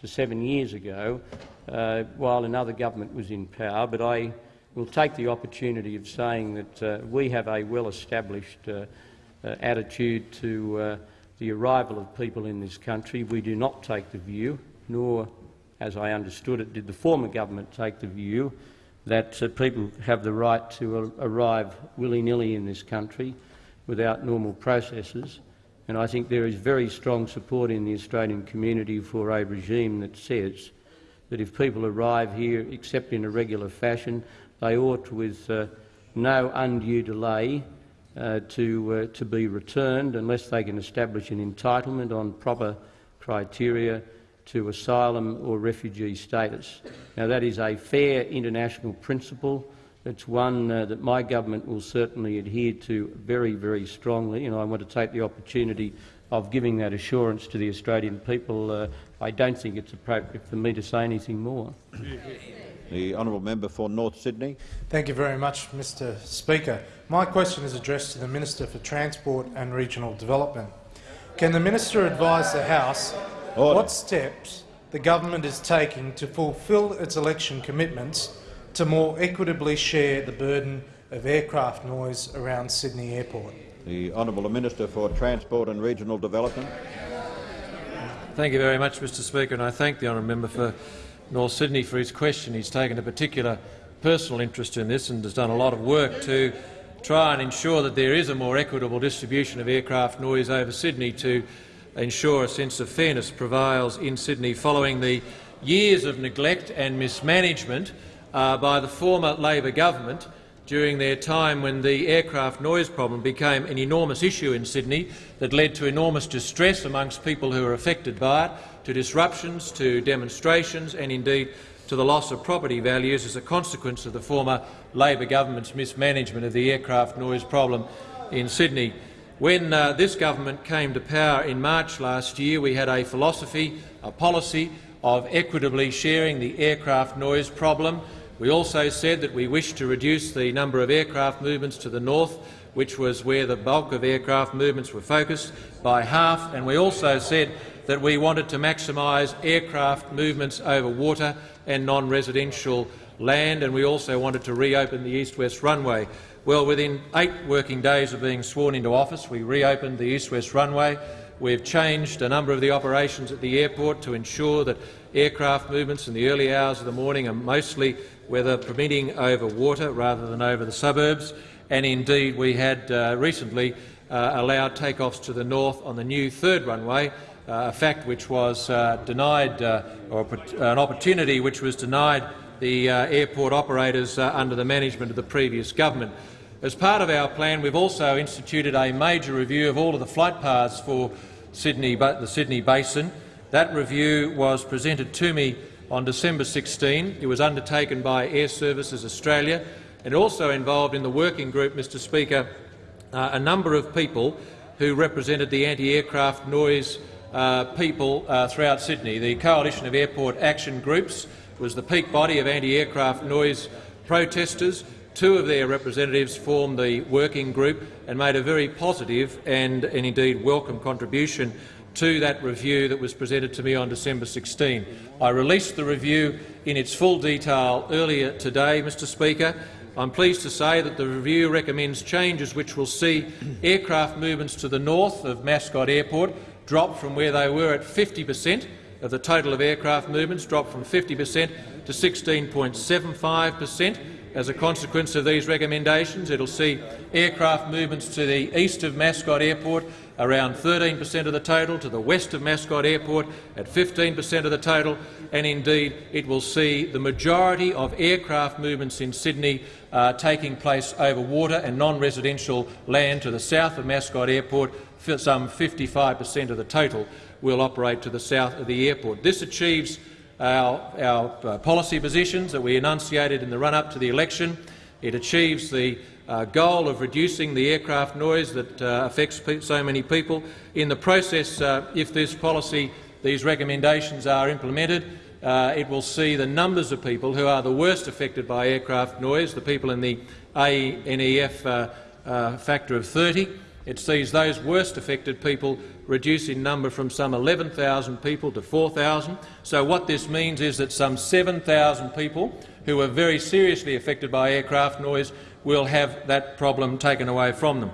to seven years ago uh, while another government was in power, but I will take the opportunity of saying that uh, we have a well-established uh, uh attitude to uh, the arrival of people in this country. We do not take the view, nor, as I understood it, did the former government take the view that uh, people have the right to arrive willy-nilly in this country without normal processes. And I think there is very strong support in the Australian community for a regime that says that if people arrive here except in a regular fashion, they ought, with uh, no undue delay, uh, to, uh, to be returned unless they can establish an entitlement on proper criteria to asylum or refugee status. Now, that is a fair international principle. It's one uh, that my government will certainly adhere to very, very strongly, and I want to take the opportunity of giving that assurance to the Australian people. Uh, I don't think it's appropriate for me to say anything more. The honourable member for North Sydney. Thank you very much, Mr Speaker. My question is addressed to the Minister for Transport and Regional Development. Can the minister advise the House Order. what steps the government is taking to fulfil its election commitments to more equitably share the burden of aircraft noise around Sydney Airport? The Honourable Minister for Transport and Regional Development. Thank you very much, Mr Speaker, and I thank the honourable member for North Sydney for his question. He's taken a particular personal interest in this and has done a lot of work to try and ensure that there is a more equitable distribution of aircraft noise over Sydney to ensure a sense of fairness prevails in Sydney following the years of neglect and mismanagement uh, by the former Labor government during their time when the aircraft noise problem became an enormous issue in Sydney that led to enormous distress amongst people who were affected by it to disruptions, to demonstrations and indeed to the loss of property values as a consequence of the former Labor government's mismanagement of the aircraft noise problem in Sydney. When uh, this government came to power in March last year, we had a philosophy, a policy of equitably sharing the aircraft noise problem. We also said that we wished to reduce the number of aircraft movements to the north, which was where the bulk of aircraft movements were focused, by half, and we also said that we wanted to maximise aircraft movements over water and non-residential land, and we also wanted to reopen the east-west runway. Well, within eight working days of being sworn into office, we reopened the east-west runway. We've changed a number of the operations at the airport to ensure that aircraft movements in the early hours of the morning are mostly weather permitting over water rather than over the suburbs. And indeed, we had uh, recently uh, allowed takeoffs to the north on the new third runway, uh, a fact which was uh, denied, uh, or an opportunity which was denied the airport operators under the management of the previous government. As part of our plan, we've also instituted a major review of all of the flight paths for Sydney, the Sydney Basin. That review was presented to me on December 16. It was undertaken by Airservices Australia. and also involved in the working group, Mr Speaker, uh, a number of people who represented the anti-aircraft noise uh, people uh, throughout Sydney. The Coalition of Airport Action Groups was the peak body of anti-aircraft noise protesters. Two of their representatives formed the working group and made a very positive and, and indeed welcome contribution to that review that was presented to me on December 16. I released the review in its full detail earlier today, Mr Speaker. I'm pleased to say that the review recommends changes which will see aircraft movements to the north of Mascot Airport dropped from where they were at 50 per cent of the total of aircraft movements, dropped from 50 per cent to 16.75 per cent. As a consequence of these recommendations, it will see aircraft movements to the east of Mascot Airport around 13 per cent of the total, to the west of Mascot Airport at 15 per cent of the total, and indeed it will see the majority of aircraft movements in Sydney uh, taking place over water and non-residential land to the south of Mascot Airport some 55 per cent of the total will operate to the south of the airport. This achieves our, our uh, policy positions that we enunciated in the run-up to the election. It achieves the uh, goal of reducing the aircraft noise that uh, affects so many people. In the process, uh, if this policy, these recommendations are implemented, uh, it will see the numbers of people who are the worst affected by aircraft noise, the people in the ANEF uh, uh, factor of 30. It sees those worst affected people reduce in number from some 11,000 people to 4,000. So what this means is that some 7,000 people who are very seriously affected by aircraft noise will have that problem taken away from them.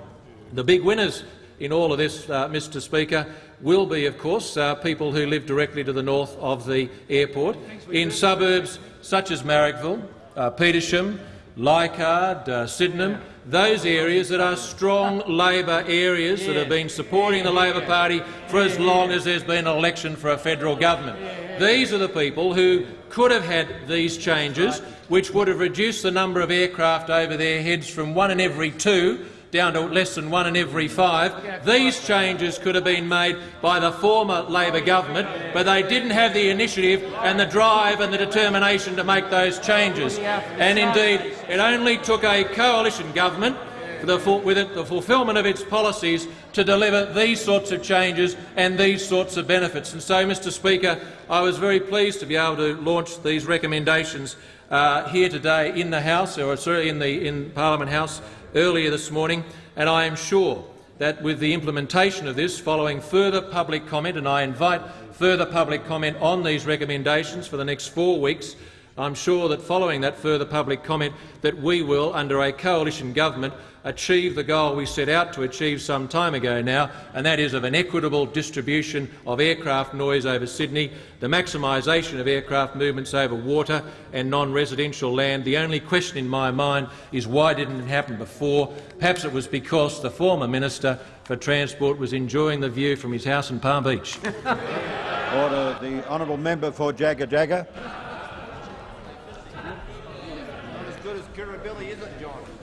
The big winners in all of this, uh, Mr Speaker, will be, of course, uh, people who live directly to the north of the airport, in suburbs such as Marrickville, uh, Petersham, Leichhardt, uh, Sydenham, those areas that are strong Labor areas that have been supporting the Labor Party for as long as there's been an election for a federal government. These are the people who could have had these changes, which would have reduced the number of aircraft over their heads from one in every two down to less than one in every five. These changes could have been made by the former Labor government, but they didn't have the initiative and the drive and the determination to make those changes. And indeed, it only took a coalition government the, with it, the fulfilment of its policies to deliver these sorts of changes and these sorts of benefits. And so, Mr Speaker, I was very pleased to be able to launch these recommendations uh, here today in the House, or sorry, in the in Parliament House, earlier this morning, and I am sure that with the implementation of this, following further public comment, and I invite further public comment on these recommendations for the next four weeks, I'm sure that following that further public comment that we will, under a coalition government, achieve the goal we set out to achieve some time ago now, and that is of an equitable distribution of aircraft noise over Sydney, the maximisation of aircraft movements over water and non-residential land. The only question in my mind is why didn't it happen before? Perhaps it was because the former Minister for Transport was enjoying the view from his house in Palm Beach. (laughs) Order. The honourable member for Jagajaga.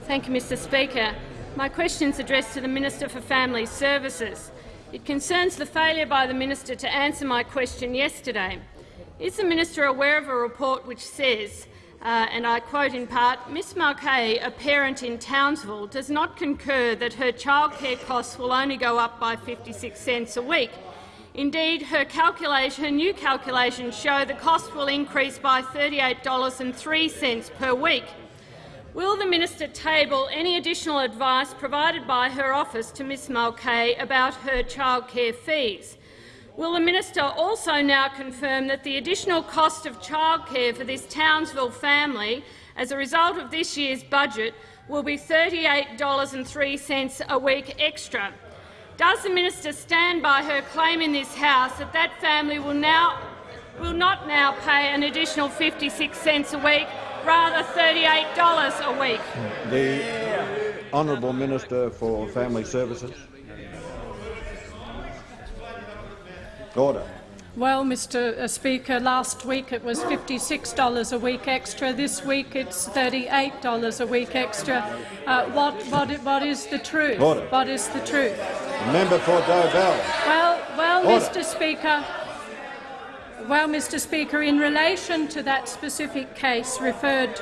Thank you, Mr Speaker. My question is addressed to the Minister for Family Services. It concerns the failure by the minister to answer my question yesterday. Is the minister aware of a report which says, uh, and I quote in part, Miss Mulcahy, a parent in Townsville, does not concur that her childcare costs will only go up by 56 cents a week. Indeed, her, her new calculations show the cost will increase by $38.03 per week. Will the minister table any additional advice provided by her office to Ms Mulcahy about her childcare fees? Will the minister also now confirm that the additional cost of childcare for this Townsville family as a result of this year's budget will be $38.03 a week extra? Does the minister stand by her claim in this House that that family will, now, will not now pay an additional 56 cents a week rather $38 a week. The Honourable Minister for Family Services. Order. Well, Mr uh, Speaker, last week it was $56 a week extra. This week it's $38 a week extra. Uh, what, what, what is the truth? Order. What is the truth? Member for Dobell. Well, well, Order. Mr Speaker, well, Mr Speaker, in relation to that specific case referred,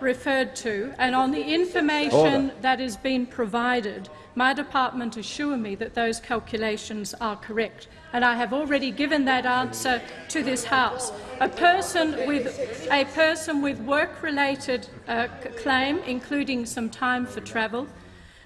referred to and on the information Order. that has been provided, my department assure me that those calculations are correct, and I have already given that answer to this House. A person with, a person with work-related uh, claim, including some time for travel,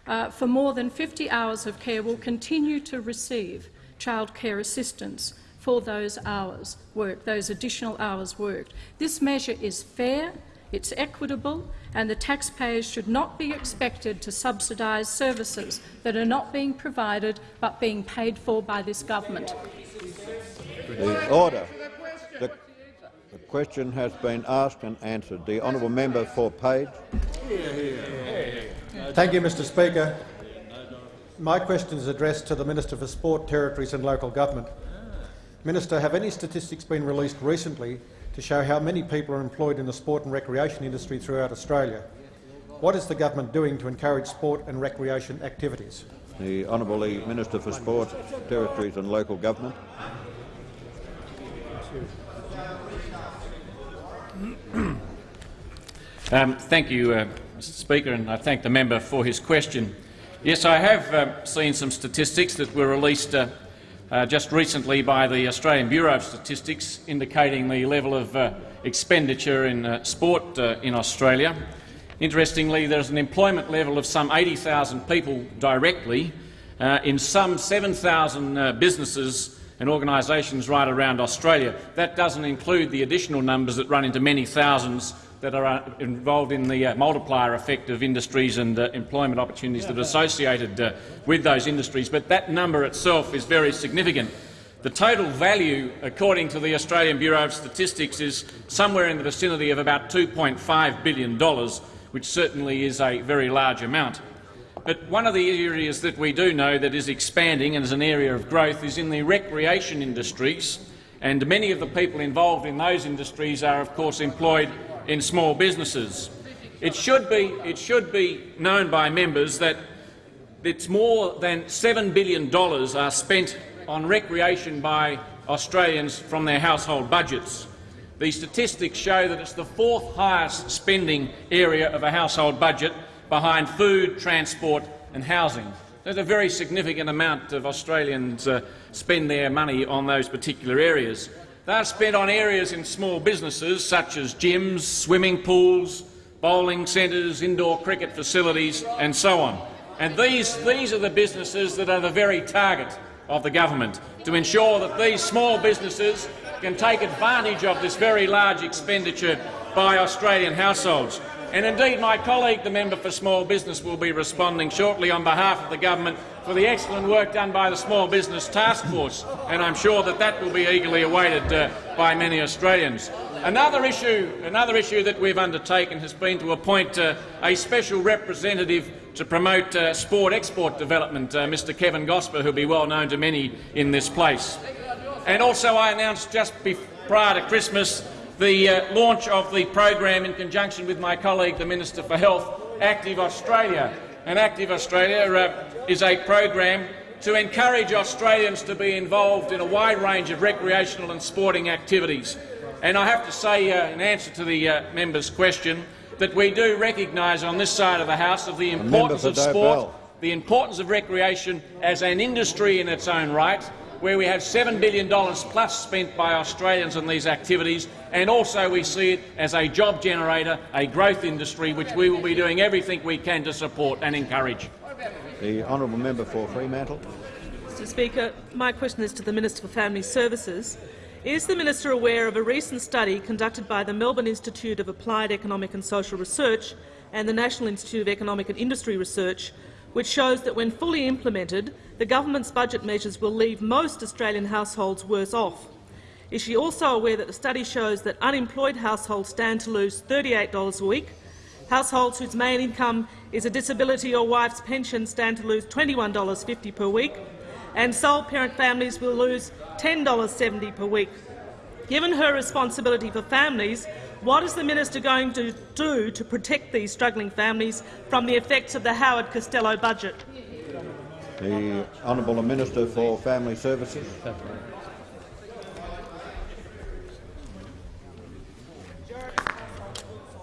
uh, for more than 50 hours of care will continue to receive childcare assistance for those hours worked, those additional hours worked. This measure is fair, it's equitable, and the taxpayers should not be expected to subsidise services that are not being provided but being paid for by this government. The order. The, the question has been asked and answered. The honourable member for Page. Thank you, Mr Speaker. My question is addressed to the Minister for Sport, Territories and Local Government. Minister, have any statistics been released recently to show how many people are employed in the sport and recreation industry throughout Australia? What is the government doing to encourage sport and recreation activities? The Honourable Minister for Sport, Territories and Local Government. (clears throat) Um, thank you, uh, Mr Speaker, and I thank the member for his question. Yes, I have uh, seen some statistics that were released uh, uh, just recently by the Australian Bureau of Statistics indicating the level of uh, expenditure in uh, sport uh, in Australia. Interestingly, there's an employment level of some 80,000 people directly in some 7,000 businesses and organisations right around Australia. That doesn't include the additional numbers that run into many thousands that are uh, involved in the uh, multiplier effect of industries and uh, employment opportunities that are associated uh, with those industries. But that number itself is very significant. The total value, according to the Australian Bureau of Statistics, is somewhere in the vicinity of about $2.5 billion, which certainly is a very large amount. But one of the areas that we do know that is expanding and is an area of growth is in the recreation industries, and many of the people involved in those industries are, of course, employed in small businesses. It should be, it should be known by members that it's more than $7 billion are spent on recreation by Australians from their household budgets. The statistics show that it's the fourth highest spending area of a household budget behind food, transport and housing. There's a very significant amount of Australians uh, spend their money on those particular areas. They're spent on areas in small businesses such as gyms, swimming pools, bowling centres, indoor cricket facilities and so on. And these, these are the businesses that are the very target of the government, to ensure that these small businesses can take advantage of this very large expenditure by Australian households. And indeed, my colleague, the member for Small Business, will be responding shortly on behalf of the government for the excellent work done by the Small Business Task Force, and I'm sure that that will be eagerly awaited uh, by many Australians. Another issue, another issue that we've undertaken has been to appoint uh, a special representative to promote uh, sport export development, uh, Mr Kevan Gosper, who will be well known to many in this place. And also I announced just prior to Christmas the uh, launch of the program in conjunction with my colleague, the Minister for Health, Active Australia. And Active Australia uh, is a program to encourage Australians to be involved in a wide range of recreational and sporting activities. And I have to say, uh, in answer to the uh, member's question, that we do recognise on this side of the House of the importance of sport, the importance of recreation as an industry in its own right, where we have $7 billion plus spent by Australians on these activities, and also we see it as a job generator, a growth industry, which we will be doing everything we can to support and encourage. The honourable member for Fremantle. Mr Speaker, my question is to the Minister for Family Services. Is the minister aware of a recent study conducted by the Melbourne Institute of Applied Economic and Social Research and the National Institute of Economic and Industry Research which shows that when fully implemented, the government's budget measures will leave most Australian households worse off. Is she also aware that the study shows that unemployed households stand to lose $38 a week, households whose main income is a disability or wife's pension stand to lose $21.50 per week, and sole parent families will lose $10.70 per week? Given her responsibility for families, what is the minister going to do to protect these struggling families from the effects of the Howard Costello budget? The Honourable Minister for Family Services. Uh,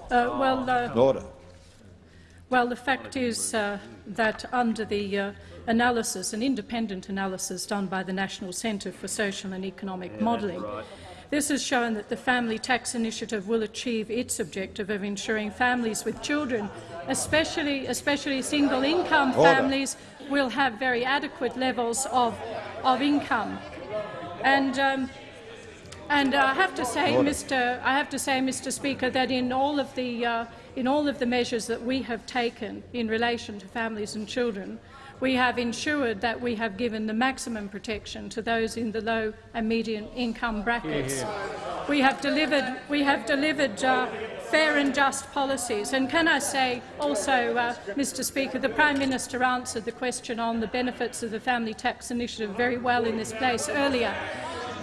well, uh, Order. Well, the fact is uh, that under the uh, analysis, an independent analysis done by the National Centre for Social and Economic yeah, Modelling, right. This has shown that the Family Tax Initiative will achieve its objective of ensuring families with children, especially, especially single-income families, will have very adequate levels of, of income. And, um, and I have to say, Order. Mr. I have to say, Mr. Speaker, that in all of the uh, in all of the measures that we have taken in relation to families and children, we have ensured that we have given the maximum protection to those in the low and median income brackets. We have delivered, we have delivered uh, fair and just policies. And can I say also, uh, Mr Speaker, the Prime Minister answered the question on the benefits of the Family Tax Initiative very well in this place earlier.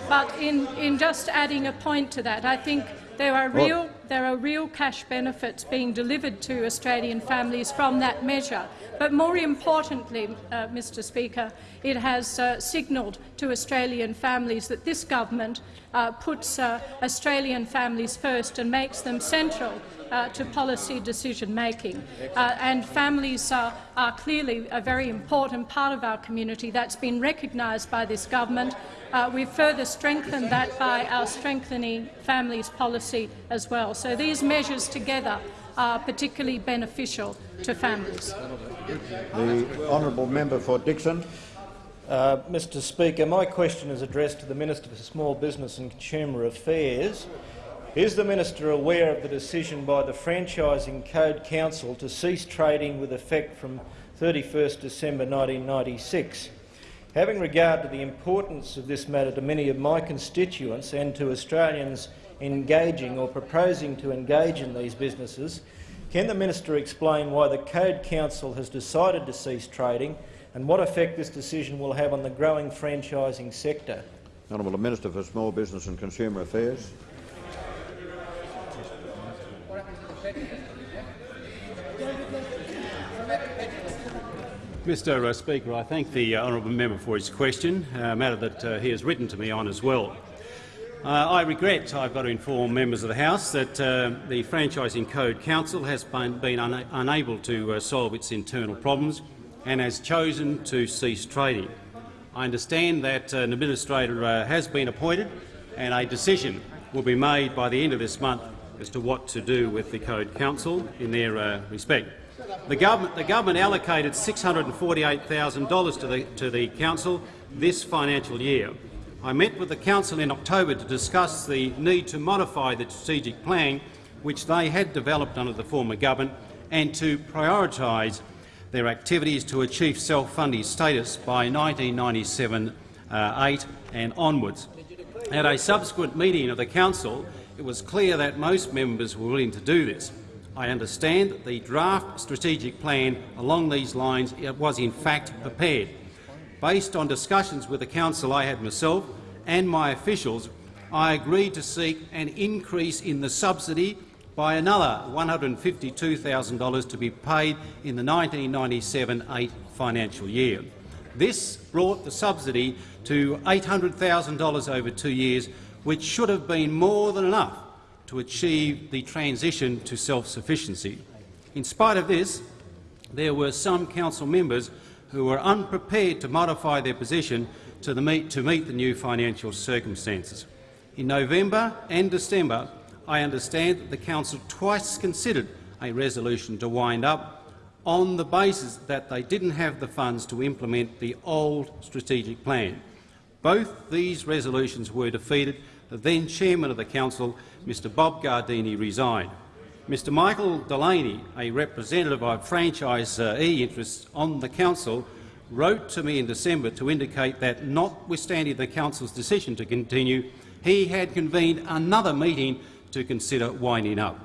But in, in just adding a point to that, I think there are real, there are real cash benefits being delivered to Australian families from that measure. But more importantly, uh, Mr Speaker, it has uh, signalled to Australian families that this government uh, puts uh, Australian families first and makes them central uh, to policy decision-making. Uh, and families are, are clearly a very important part of our community. That's been recognised by this government. Uh, we've further strengthened that by our strengthening families policy as well. So these measures together are particularly beneficial to families. The honourable member for Dickson. Uh, Mr Speaker, my question is addressed to the Minister for Small Business and Consumer Affairs. Is the minister aware of the decision by the Franchising Code Council to cease trading with effect from 31 December 1996? Having regard to the importance of this matter to many of my constituents and to Australians engaging or proposing to engage in these businesses, can the minister explain why the Code Council has decided to cease trading and what effect this decision will have on the growing franchising sector? Honourable Minister for Small Business and Consumer Affairs. Mr uh, Speaker, I thank the uh, honourable member for his question, a matter that uh, he has written to me on as well. Uh, I regret I've got to inform members of the House that uh, the Franchising Code Council has been, been una unable to uh, solve its internal problems and has chosen to cease trading. I understand that an administrator has been appointed and a decision will be made by the end of this month as to what to do with the Code Council in their respect. The government, the government allocated $648,000 to the, to the council this financial year. I met with the council in October to discuss the need to modify the strategic plan which they had developed under the former government and to prioritise their activities to achieve self-funding status by 1997-8 uh, and onwards. At a subsequent meeting of the council, it was clear that most members were willing to do this. I understand that the draft strategic plan along these lines was in fact prepared. Based on discussions with the council I had myself and my officials, I agreed to seek an increase in the subsidy by another $152,000 to be paid in the 1997-8 financial year. This brought the subsidy to $800,000 over two years, which should have been more than enough to achieve the transition to self-sufficiency. In spite of this, there were some council members who were unprepared to modify their position to, the meet, to meet the new financial circumstances. In November and December, I understand that the council twice considered a resolution to wind up on the basis that they didn't have the funds to implement the old strategic plan. Both these resolutions were defeated. The then chairman of the council Mr Bob Gardini resigned. Mr Michael Delaney, a representative of franchisee interests on the council, wrote to me in December to indicate that, notwithstanding the council's decision to continue, he had convened another meeting to consider winding up.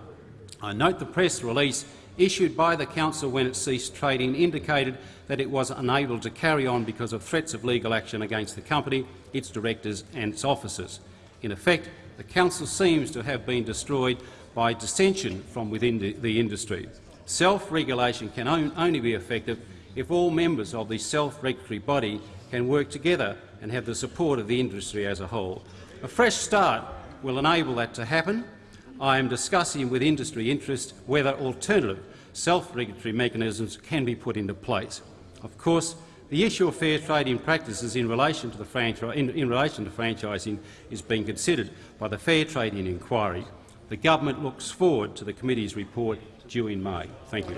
I note the press release issued by the council when it ceased trading indicated that it was unable to carry on because of threats of legal action against the company, its directors and its officers. In effect, the council seems to have been destroyed by dissension from within the, the industry. Self-regulation can on, only be effective if all members of the self-regulatory body can work together and have the support of the industry as a whole. A fresh start will enable that to happen. I am discussing with industry interest whether alternative self-regulatory mechanisms can be put into place. Of course, the issue of fair trading practices in relation to, the in, in relation to franchising is being considered by the Fair Trading Inquiry. The government looks forward to the committee's report due in May. Thank you.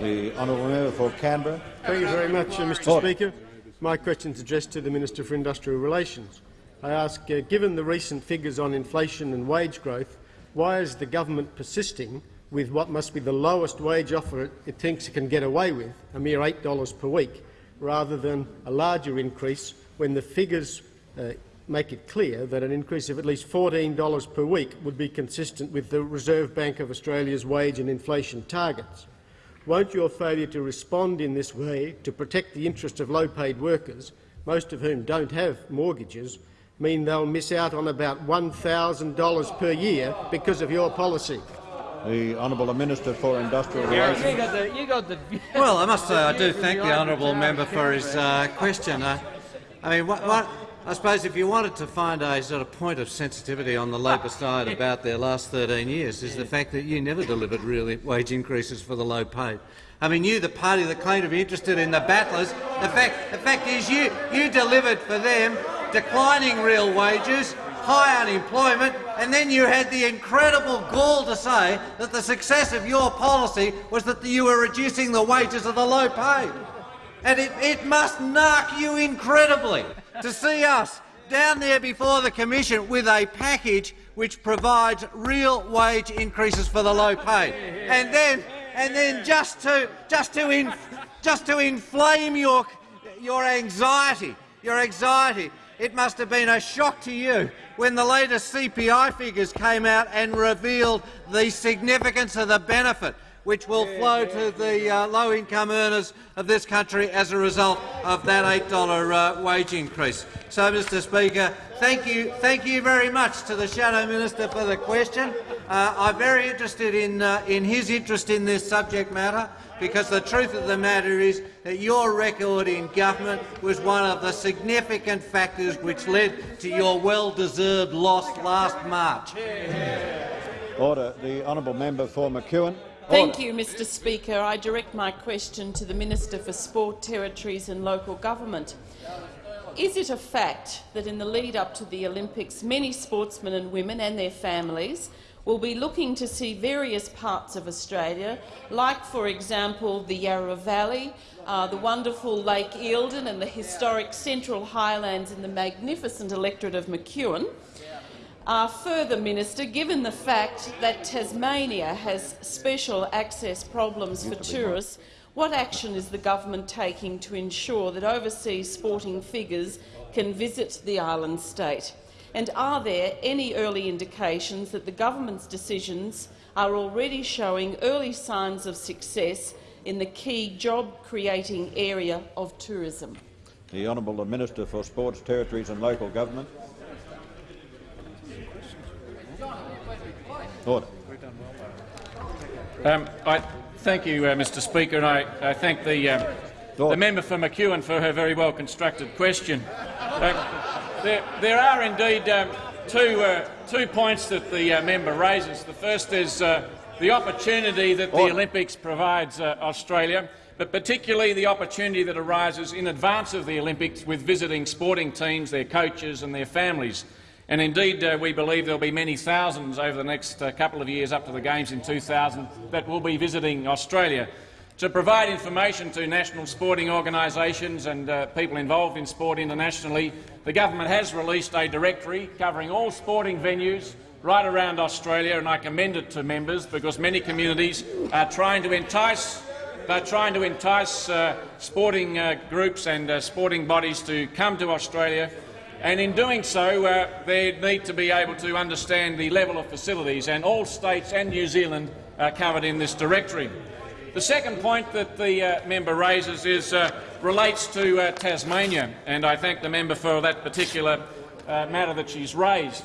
The honourable member for Canberra. Thank you very much, uh, Mr. Order. Speaker. My question is addressed to the Minister for Industrial Relations. I ask, uh, given the recent figures on inflation and wage growth, why is the government persisting with what must be the lowest wage offer it thinks it can get away with, a mere $8 per week, rather than a larger increase when the figures uh, make it clear that an increase of at least $14 per week would be consistent with the Reserve Bank of Australia's wage and inflation targets. Won't your failure to respond in this way to protect the interests of low-paid workers, most of whom don't have mortgages, mean they'll miss out on about $1,000 per year because of your policy? The Honourable Minister for Industrial Relations. You got the, you got the well, I must say I do (laughs) thank the honourable member for his uh, question. Uh, I mean, what, what, I suppose if you wanted to find a sort of point of sensitivity on the Labor side about their last 13 years is the fact that you never delivered real wage increases for the low paid. I mean, you, the party that claimed to be interested in the battlers, the fact, the fact is you, you delivered for them declining real wages, high unemployment, and then you had the incredible gall to say that the success of your policy was that you were reducing the wages of the low paid. And it, it must knock you incredibly to see us down there before the Commission with a package which provides real wage increases for the low paid. And then, and then just to, just to, in, just to inflame your, your anxiety, your anxiety, it must have been a shock to you when the latest CPI figures came out and revealed the significance of the benefit which will flow to the uh, low-income earners of this country as a result of that $8 uh, wage increase. So, Mr Speaker, thank you, thank you very much to the Shadow Minister for the question. Uh, I'm very interested in, uh, in his interest in this subject matter because the truth of the matter is that your record in government was one of the significant factors which led to your well-deserved loss last March. Order. The honourable member for McEwen. Thank you, Mr Speaker. I direct my question to the Minister for Sport, Territories and Local Government. Is it a fact that in the lead-up to the Olympics, many sportsmen and women and their families will be looking to see various parts of Australia, like, for example, the Yarra Valley, uh, the wonderful Lake Eildon and the historic Central Highlands in the magnificent electorate of McEwen, uh, further, Minister, given the fact that Tasmania has special access problems for tourists, what action is the government taking to ensure that overseas sporting figures can visit the island state? And are there any early indications that the government's decisions are already showing early signs of success in the key job-creating area of tourism? The Honourable Minister for Sports, Territories and Local Government. Order. Um, I thank you, uh, Mr Speaker, and I, I thank the, um, the member for McEwen for her very well constructed question. Um, there, there, are indeed um, two, uh, two points that the uh, member raises. The first is uh, the opportunity that the Olympics provides uh, Australia, but particularly the opportunity that arises in advance of the Olympics with visiting sporting teams, their coaches and their families. And indeed, uh, we believe there will be many thousands over the next uh, couple of years up to the Games in 2000 that will be visiting Australia. To provide information to national sporting organisations and uh, people involved in sport internationally, the government has released a directory covering all sporting venues right around Australia, and I commend it to members because many communities are trying to entice they're trying to entice uh, sporting uh, groups and uh, sporting bodies to come to Australia and in doing so, uh, they need to be able to understand the level of facilities, and all states and New Zealand are covered in this directory. The second point that the uh, member raises is, uh, relates to uh, Tasmania, and I thank the member for that particular uh, matter that she's raised.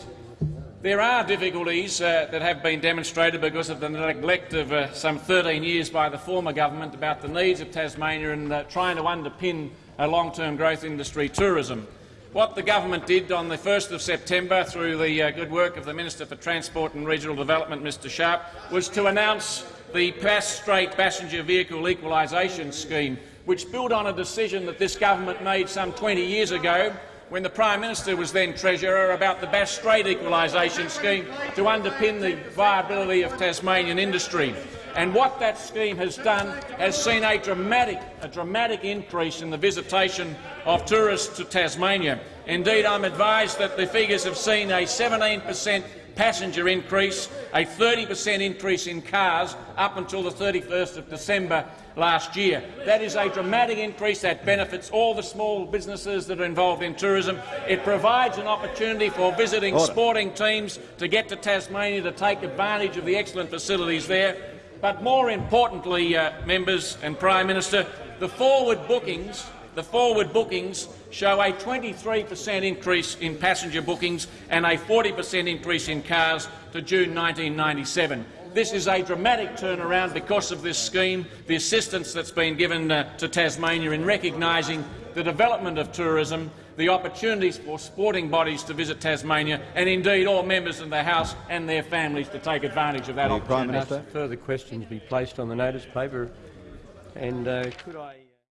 There are difficulties uh, that have been demonstrated because of the neglect of some 13 years by the former government about the needs of Tasmania and trying to underpin a long-term growth industry tourism. What the government did on the 1st of September, through the uh, good work of the Minister for Transport and Regional Development, Mr Sharp, was to announce the Bass Strait Passenger Vehicle Equalisation Scheme, which built on a decision that this government made some 20 years ago when the Prime Minister was then Treasurer about the Bass Strait Equalisation Scheme to underpin the viability of Tasmanian industry. And what that scheme has done has seen a dramatic, a dramatic increase in the visitation of tourists to Tasmania. Indeed, I'm advised that the figures have seen a 17 per cent passenger increase, a 30 per cent increase in cars up until the 31st of December last year. That is a dramatic increase that benefits all the small businesses that are involved in tourism. It provides an opportunity for visiting Order. sporting teams to get to Tasmania to take advantage of the excellent facilities there. But more importantly, uh, members and Prime Minister, the forward bookings the forward bookings show a 23 per cent increase in passenger bookings and a 40 per cent increase in cars to June 1997. This is a dramatic turnaround because of this scheme, the assistance that's been given uh, to Tasmania in recognising the development of tourism the opportunities for sporting bodies to visit Tasmania and indeed all members of the House and their families to take advantage of that The opportunity. Prime Minister. Further questions be placed on the notice paper. And uh, could I...